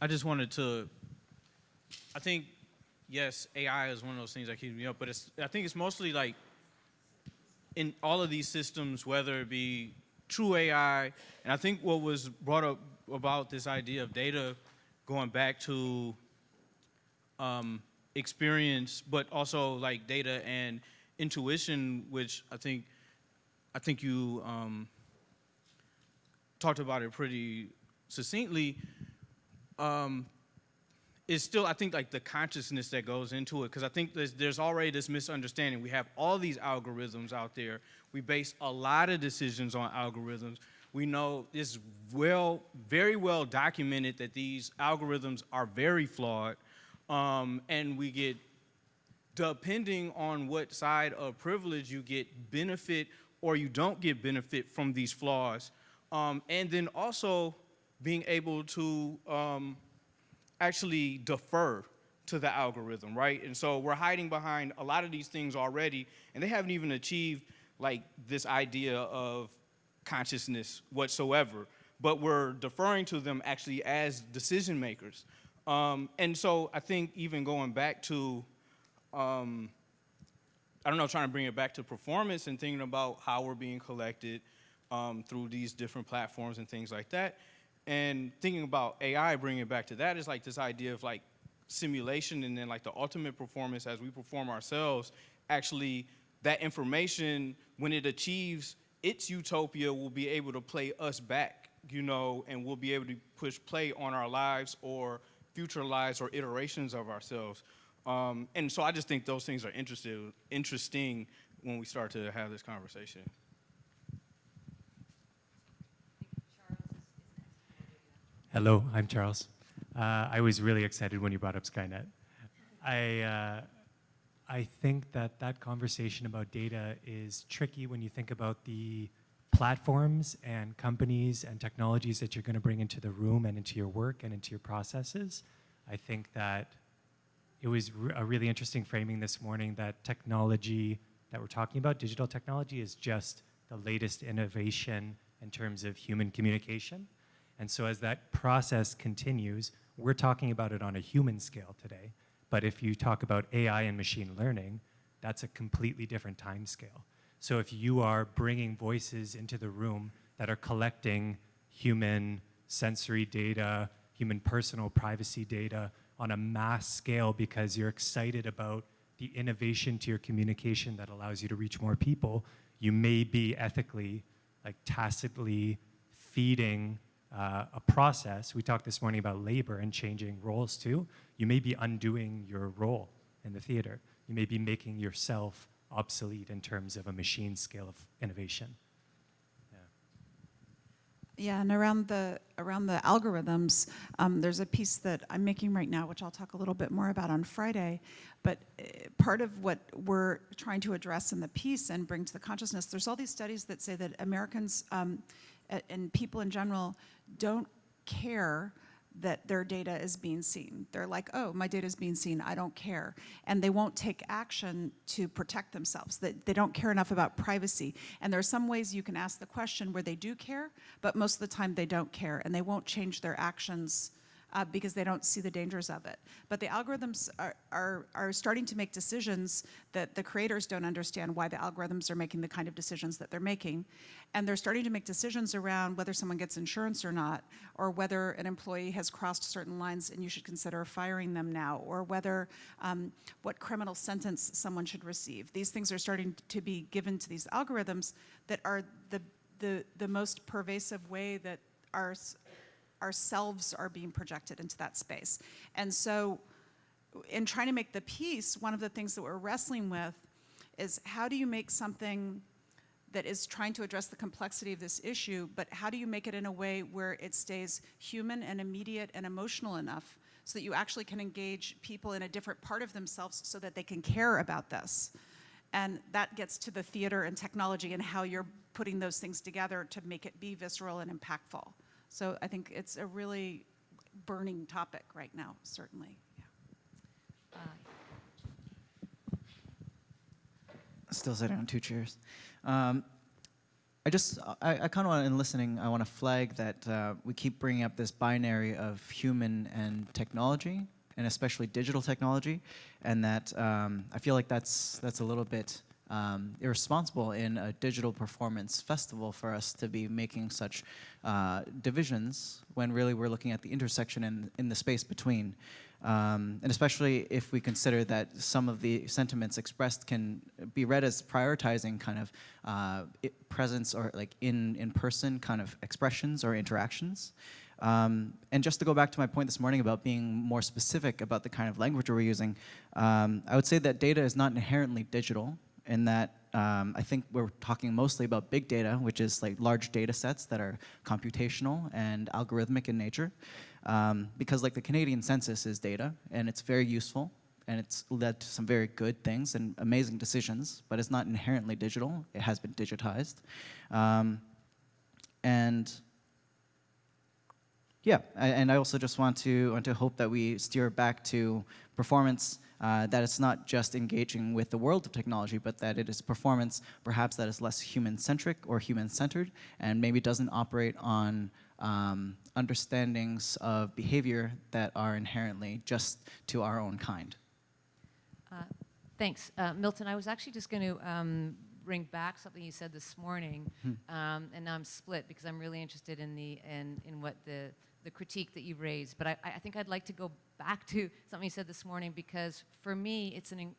I just wanted to, I think, yes, AI is one of those things that keeps me up, but it's, I think it's mostly like in all of these systems, whether it be true AI, and I think what was brought up about this idea of data going back to um, experience, but also like data and intuition, which I think, I think you um, talked about it pretty succinctly um, is still, I think, like the consciousness that goes into it. Because I think there's, there's already this misunderstanding. We have all these algorithms out there. We base a lot of decisions on algorithms. We know it's well, very well documented that these algorithms are very flawed. Um, and we get, depending on what side of privilege you get benefit or you don't get benefit from these flaws. Um, and then also, being able to um, actually defer to the algorithm, right? And so we're hiding behind a lot of these things already, and they haven't even achieved like this idea of consciousness whatsoever, but we're deferring to them actually as decision makers. Um, and so I think even going back to um, I don't know, trying to bring it back to performance and thinking about how we're being collected um, through these different platforms and things like that. And thinking about AI, bringing it back to that is like this idea of like simulation and then like the ultimate performance as we perform ourselves, actually that information, when it achieves its utopia, will be able to play us back, you know, and we'll be able to push play on our lives or future lives or iterations of ourselves. Um, and so I just think those things are interested, interesting when we start to have this conversation. Hello, I'm Charles. Uh, I was really excited when you brought up Skynet. I, uh, I think that that conversation about data is tricky when you think about the platforms and companies and technologies that you're going to bring into the room and into your work and into your processes. I think that it was a really interesting framing this morning that technology that we're talking about, digital technology, is just the latest innovation in terms of human communication. And so as that process continues, we're talking about it on a human scale today. But if you talk about AI and machine learning, that's a completely different time scale. So if you are bringing voices into the room that are collecting human sensory data, human personal privacy data on a mass scale because you're excited about the innovation to your communication that allows you to reach more people, you may be ethically, like tacitly feeding uh, a process. We talked this morning about labor and changing roles too. You may be undoing your role in the theater. You may be making yourself obsolete in terms of a machine scale of innovation. Yeah, and around the around the algorithms, um, there's a piece that I'm making right now, which I'll talk a little bit more about on Friday. But uh, part of what we're trying to address in the piece and bring to the consciousness, there's all these studies that say that Americans um, and people in general don't care that their data is being seen. They're like, oh, my data is being seen, I don't care. And they won't take action to protect themselves. They, they don't care enough about privacy. And there are some ways you can ask the question where they do care, but most of the time they don't care and they won't change their actions uh, because they don't see the dangers of it. But the algorithms are, are, are starting to make decisions that the creators don't understand why the algorithms are making the kind of decisions that they're making. And they're starting to make decisions around whether someone gets insurance or not, or whether an employee has crossed certain lines and you should consider firing them now, or whether um, what criminal sentence someone should receive. These things are starting to be given to these algorithms that are the, the, the most pervasive way that our ourselves are being projected into that space. And so, in trying to make the piece, one of the things that we're wrestling with is how do you make something that is trying to address the complexity of this issue, but how do you make it in a way where it stays human and immediate and emotional enough so that you actually can engage people in a different part of themselves so that they can care about this? And that gets to the theater and technology and how you're putting those things together to make it be visceral and impactful. So I think it's a really burning topic right now, certainly. Yeah. Still sitting on two chairs. Um, I just, I, I kind of want, in listening, I want to flag that uh, we keep bringing up this binary of human and technology, and especially digital technology, and that um, I feel like that's that's a little bit um, irresponsible in a digital performance festival for us to be making such uh, divisions when really we're looking at the intersection in, in the space between. Um, and especially if we consider that some of the sentiments expressed can be read as prioritizing kind of uh, presence or like in, in person kind of expressions or interactions. Um, and just to go back to my point this morning about being more specific about the kind of language we're using, um, I would say that data is not inherently digital in that um, I think we're talking mostly about big data, which is like large data sets that are computational and algorithmic in nature. Um, because like the Canadian census is data and it's very useful and it's led to some very good things and amazing decisions, but it's not inherently digital. It has been digitized. Um, and yeah, I, and I also just want to want to hope that we steer back to performance. Uh, that it's not just engaging with the world of technology, but that it is performance perhaps that is less human-centric or human-centered, and maybe doesn't operate on um, understandings of behavior that are inherently just to our own kind. Uh, Thanks. Uh, Milton, I was actually just going to um, bring back something you said this morning, um, and now I'm split because I'm really interested in, the, in, in what the, the critique that you raised. But I, I think I'd like to go back to something you said this morning because for me, it's an,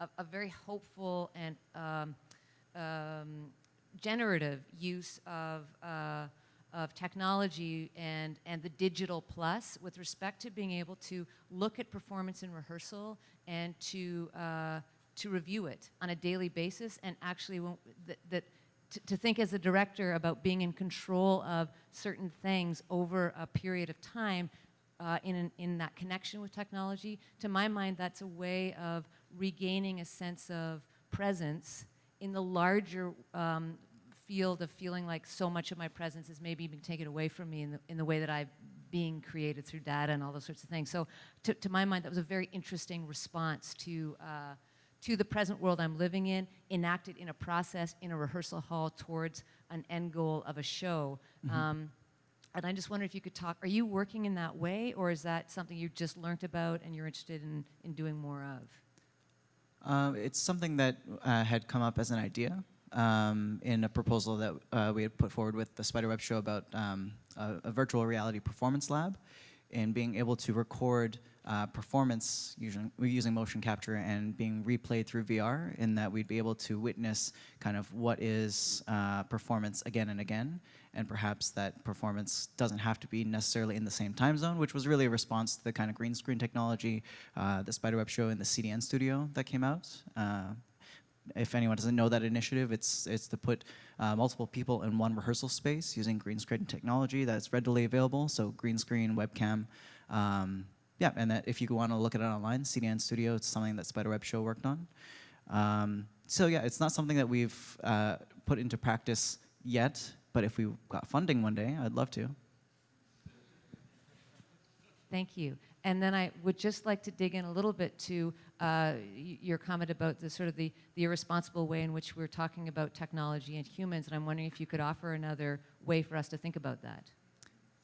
a, a very hopeful and um, um, generative use of, uh, of technology and, and the digital plus with respect to being able to look at performance in rehearsal and to, uh, to review it on a daily basis and actually that, that to, think as a director about being in control of certain things over a period of time uh, in, an, in that connection with technology, to my mind, that's a way of regaining a sense of presence in the larger um, field of feeling like so much of my presence is maybe being taken away from me in the, in the way that I'm being created through data and all those sorts of things. So to, to my mind, that was a very interesting response to, uh, to the present world I'm living in, enacted in a process in a rehearsal hall towards an end goal of a show. Um, and I just wonder if you could talk, are you working in that way or is that something you just learned about and you're interested in, in doing more of? Uh, it's something that uh, had come up as an idea um, in a proposal that uh, we had put forward with the Spiderweb show about um, a, a virtual reality performance lab and being able to record uh, performance using, using motion capture and being replayed through VR in that we'd be able to witness kind of what is uh, performance again and again and perhaps that performance doesn't have to be necessarily in the same time zone, which was really a response to the kind of green screen technology, uh, the Spiderweb show in the CDN studio that came out. Uh, if anyone doesn't know that initiative, it's, it's to put uh, multiple people in one rehearsal space using green screen technology that's readily available, so green screen, webcam. Um, yeah, and that if you want to look at it online, CDN Studio, it's something that Spiderweb Show worked on. Um, so yeah, it's not something that we've uh, put into practice yet, but if we got funding one day, I'd love to. Thank you. And then I would just like to dig in a little bit to uh, your comment about the sort of the, the irresponsible way in which we're talking about technology and humans, and I'm wondering if you could offer another way for us to think about that.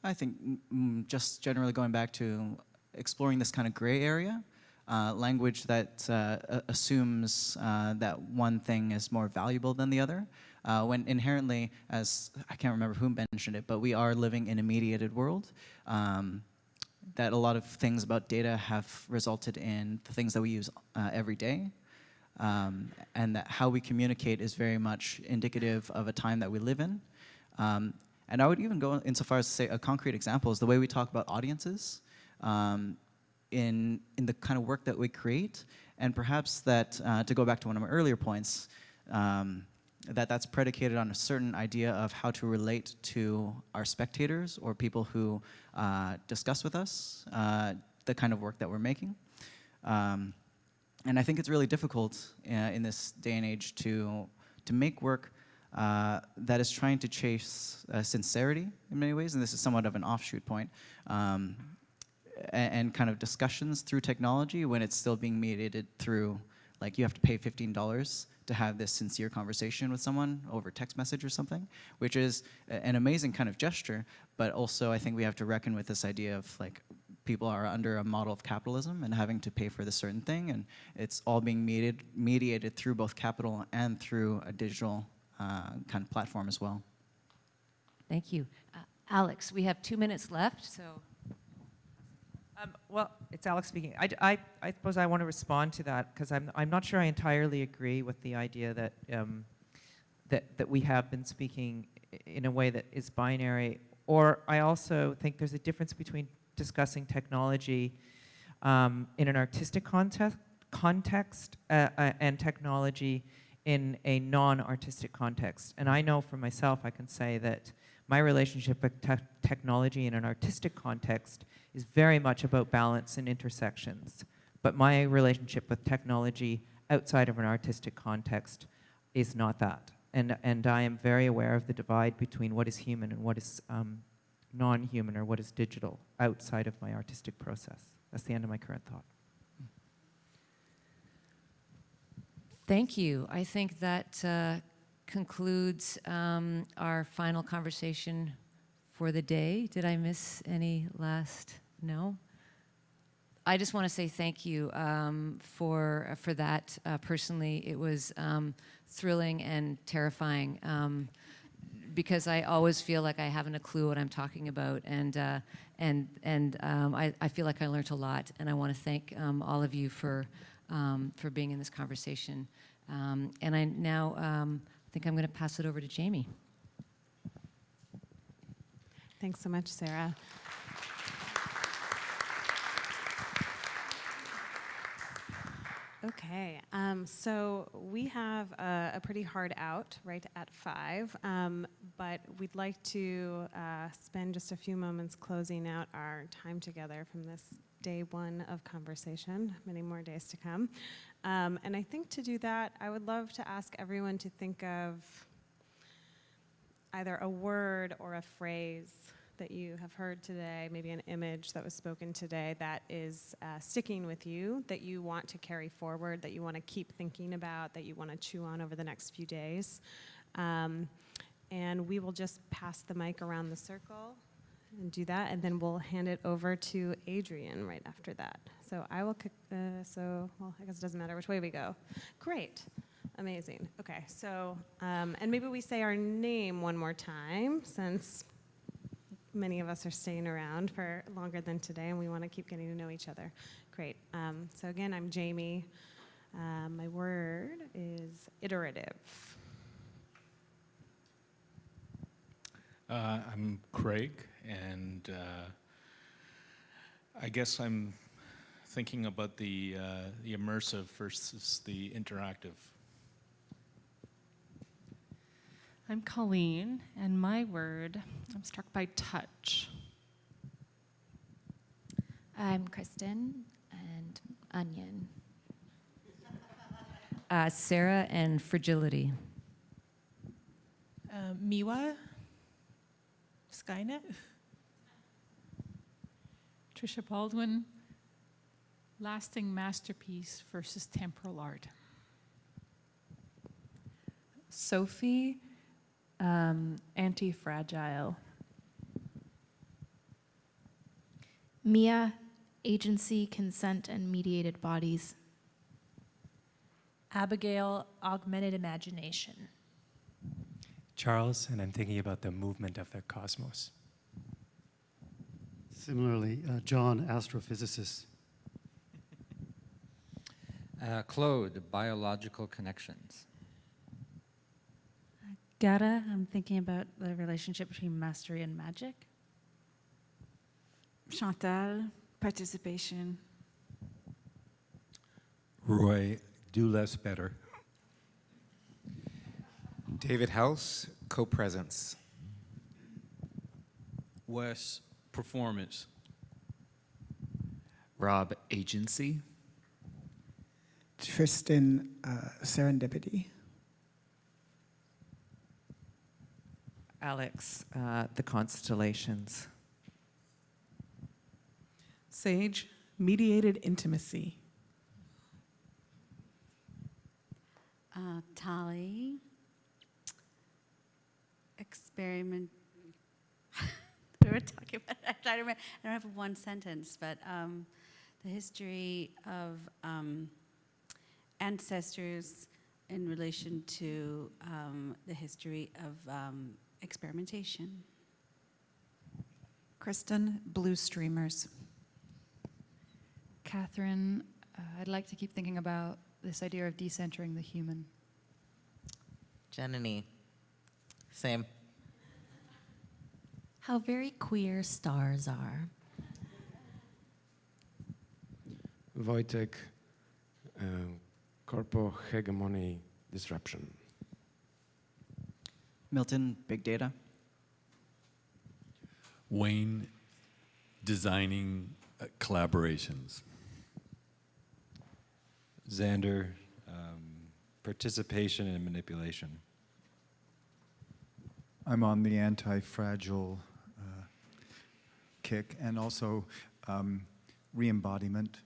I think mm, mm, just generally going back to exploring this kind of gray area, uh, language that uh, assumes uh, that one thing is more valuable than the other, uh, when inherently, as I can't remember who mentioned it, but we are living in a mediated world. Um, that a lot of things about data have resulted in the things that we use uh, every day. Um, and that how we communicate is very much indicative of a time that we live in. Um, and I would even go insofar as to say a concrete example is the way we talk about audiences um, in, in the kind of work that we create. And perhaps that, uh, to go back to one of my earlier points, um, that that's predicated on a certain idea of how to relate to our spectators or people who uh, discuss with us uh, the kind of work that we're making. Um, and I think it's really difficult uh, in this day and age to, to make work uh, that is trying to chase uh, sincerity in many ways, and this is somewhat of an offshoot point, um, a- and, kind of discussions through technology when it's still being mediated through, like you have to pay $15 to have this sincere conversation with someone over text message or something, which is an amazing kind of gesture, but also I think we have to reckon with this idea of like people are under a model of capitalism and having to pay for this certain thing, and it's all being mediated, mediated through both capital and through a digital uh, kind of platform as well. Thank you. Uh, Alex, we have two minutes left, so. Um, well, it's Alex speaking. I suppose I want to respond to that because I'm, I'm not sure I entirely agree with the idea that, um, that, that we have been speaking in a way that is binary. Or I also think there's a difference between discussing technology um, in an artistic context, context uh, uh, and technology in a non-artistic context. And I know for myself, I can say that my relationship with te- technology in an artistic context is very much about balance and intersections. But my relationship with technology outside of an artistic context is not that. And, and I am very aware of the divide between what is human and what is um, non-human or what is digital outside of my artistic process. That's the end of my current thought. Thank you. I think that uh, concludes um, our final conversation for the day. Did I miss any last? No? I just want to say thank you um, for for that. Uh, personally, it was um, thrilling and terrifying um, because I always feel like I haven't a clue what I'm talking about, and uh, and and um, I, I feel like I learned a lot, and I want to thank um, all of you for um, for being in this conversation. Um, and I now um, think I'm going to pass it over to Jamie. Thanks so much, Sarah. Okay, um, so we have a, a pretty hard out right at five, um, but we'd like to uh, spend just a few moments closing out our time together from this day one of conversation, many more days to come. Um, and I think to do that, I would love to ask everyone to think of either a word or a phrase that you have heard today, maybe an image that was spoken today that is uh, sticking with you, that you want to carry forward, that you want to keep thinking about, that you want to chew on over the next few days. Um, and we will just pass the mic around the circle and do that, and then we'll hand it over to Adrian right after that. So I will uh, so, well, I guess it doesn't matter which way we go. Great. Amazing. Okay, so, um, and maybe we say our name one more time since many of us are staying around for longer than today and we want to keep getting to know each other. Great. Um, so, again, I'm Jamie. Uh, my word is iterative. Uh, I'm Craig, and uh, I guess I'm thinking about the, uh, the immersive versus the interactive. I'm Colleen, and my word, I'm struck by touch. I'm Kristen and onion. Uh, Sarah and fragility. Uh, Miwa, Skynet. Trisha Baldwin, lasting masterpiece versus temporal art. Sophie, um, anti-fragile. Mia, agency, consent, and mediated bodies. Abigail, augmented imagination. Charles, and I'm thinking about the movement of the cosmos. Similarly, uh, John, astrophysicist. Uh, Claude, biological connections. Gara, I'm thinking about the relationship between mastery and magic. Chantal, participation. Roy, do less better. David House, co-presence. Wes, performance. Rob, agency. Tristan, uh, serendipity. Alex, uh, the constellations. Sage, mediated intimacy. Uh, Tali, experiment. we were talking about. I'm trying to remember. I don't have one sentence, but um, the history of um, ancestors in relation to um, the history of um, experimentation. Kristen, blue streamers. Catherine, uh, I'd like to keep thinking about this idea of decentering the human. Janani, same. How very queer stars are. Wojtek, uh, corpo hegemony disruption. Milton, big data. Wayne, designing uh, collaborations. Xander, um, participation and manipulation. I'm on the anti-fragile uh, kick and also um, re-embodiment.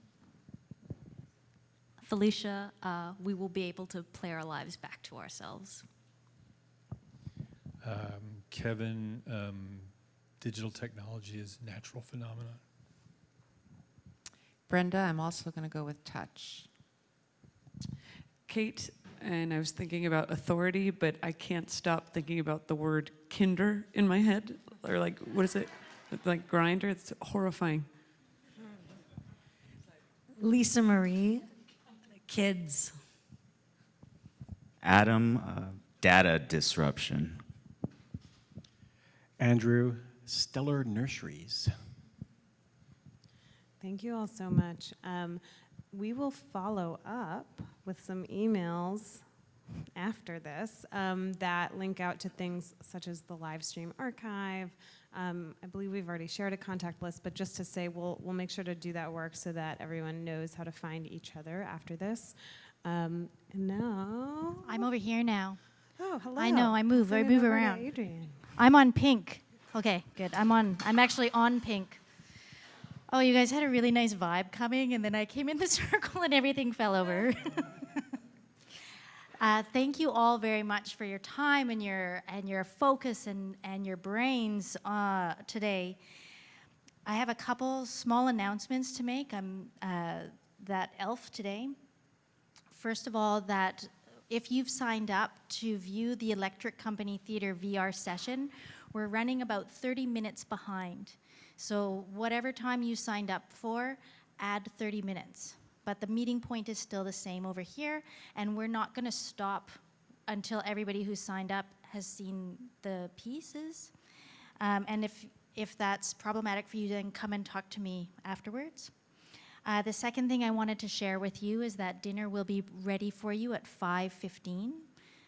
Felicia, uh, we will be able to play our lives back to ourselves. Um, Kevin, um, digital technology is natural phenomenon. Brenda, I'm also going to go with touch. Kate, and I was thinking about authority, but I can't stop thinking about the word kinder in my head. Or like, what is it? Like grinder? It's horrifying. Lisa Marie, kids. Adam, uh, data disruption. Andrew, stellar nurseries. Thank you all so much. Um, we will follow up with some emails after this um, that link out to things such as the live stream archive. Um, I believe we've already shared a contact list, but just to say we'll, we'll make sure to do that work so that everyone knows how to find each other after this. Um, and now. I'm over here now. Oh, hello. I know, I move, I Turn move around. Adrian. I'm on pink. Okay, good. I'm on, I'm actually on pink. Oh, you guys had a really nice vibe coming, and then I came in the circle and everything fell over. uh, thank you all very much for your time and your and your focus and and your brains uh, today. I have a couple small announcements to make. I'm uh, that elf today. First of all, that if you've signed up to view the Electric Company Theater VR session, we're running about 30 minutes behind. So whatever time you signed up for, add 30 minutes. But the meeting point is still the same over here, and we're not going to stop until everybody who signed up has seen the pieces. Um, and if, if that's problematic for you, then come and talk to me afterwards. Uh, the second thing I wanted to share with you is that dinner will be ready for you at 5.15.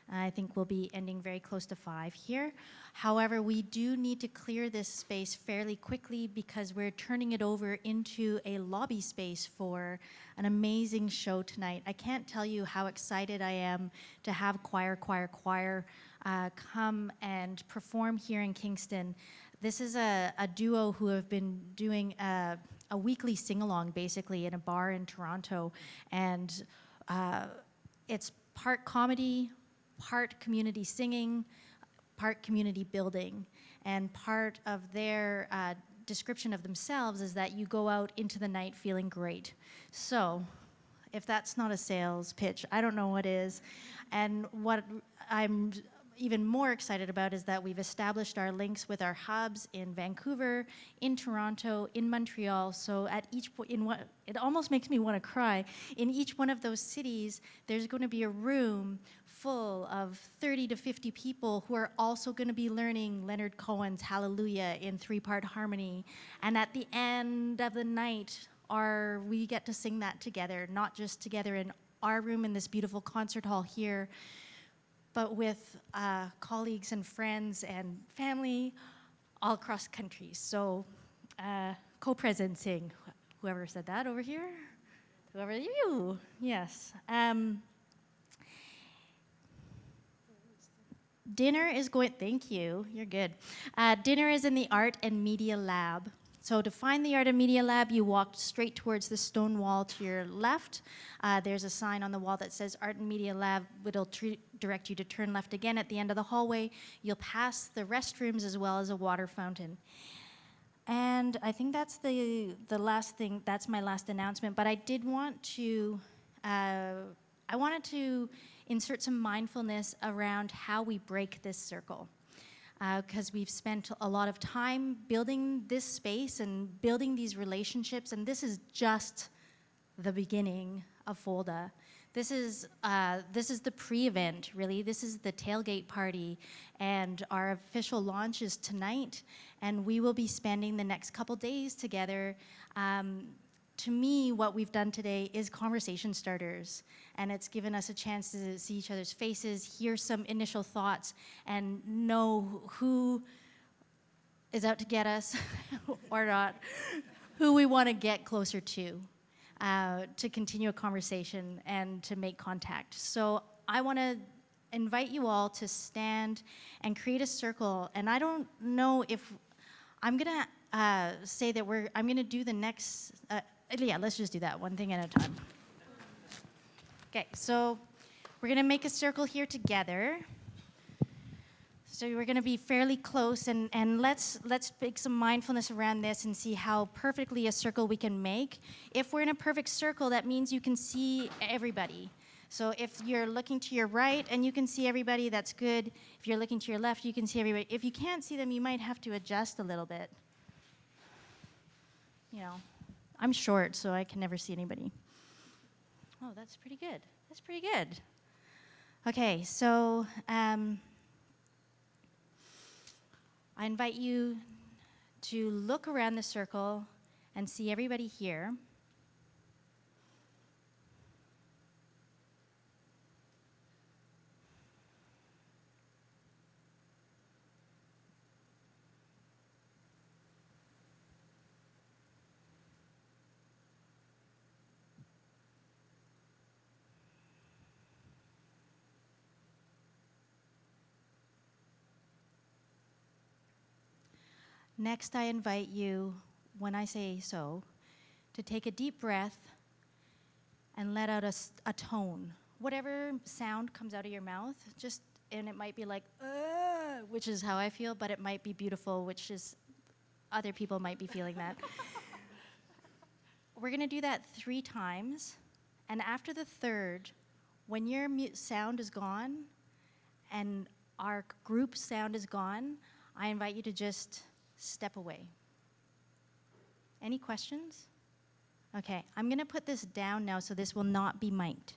I think we'll be ending very close to 5 here. However, we do need to clear this space fairly quickly because we're turning it over into a lobby space for an amazing show tonight. I can't tell you how excited I am to have Choir, Choir, Choir uh, come and perform here in Kingston. This is a, a duo who have been doing a, a weekly sing-along basically in a bar in Toronto and uh, it's part comedy, part community singing, part community building. And part of their uh, description of themselves is that you go out into the night feeling great. So if that's not a sales pitch, I don't know what is. And what I'm even more excited about is that we've established our links with our hubs in Vancouver, in Toronto, in Montreal. So at each in what it almost makes me want to cry. In each one of those cities, there's going to be a room full of 30 to 50 people who are also going to be learning Leonard Cohen's Hallelujah in three-part harmony. And at the end of the night, our, we get to sing that together, not just together in our room in this beautiful concert hall here, but with uh, colleagues and friends and family all across countries. So uh, co-presencing, whoever said that over here, whoever you, yes. Um, dinner is going, thank you, you're good. Uh, dinner is in the Art and Media Lab. So to find the Art and Media Lab, you walk straight towards the stone wall to your left. Uh, there's a sign on the wall that says Art and Media Lab. It'll direct you to turn left again at the end of the hallway. You'll pass the restrooms as well as a water fountain. And I think that's the, the last thing, that's my last announcement, but I did want to, uh, I wanted to insert some mindfulness around how we break this circle because uh, we've spent a lot of time building this space and building these relationships, and this is just the beginning of FOLDA. This is, uh, this is the pre-event, really. This is the tailgate party, and our official launch is tonight, and we will be spending the next couple days together um, to me, what we've done today is conversation starters, and it's given us a chance to see each other's faces, hear some initial thoughts, and know who is out to get us or not, who we want to get closer to, uh, to continue a conversation and to make contact. So I want to invite you all to stand and create a circle, and I don't know if I'm gonna uh, say that we're, I'm gonna do the next, uh, yeah, let's just do that one thing at a time. Okay, so we're gonna make a circle here together. So we're to be fairly close, and, and let's let's make some mindfulness around this and see how perfectly a circle we can make. If we're in a perfect circle, that means you can see everybody. So if you're looking to your right and you can see everybody, that's good. If you're looking to your left, you can see everybody. If you can't see them, you might have to adjust a little bit. You know, I'm short, so I can never see anybody. Oh, that's pretty good. That's pretty good. Okay, so um, I invite you to look around the circle and see everybody here. Next, I invite you, when I say so, to take a deep breath and let out a tone. Whatever sound comes out of your mouth, just, and it might be like, which is how I feel, but it might be beautiful, which is, other people might be feeling that. We're gonna do that three times, and after the third, when your mu- sound is gone and our group sound is gone, I invite you to just step away. Any questions? Okay, I'm going to put this down now so this will not be mic'd.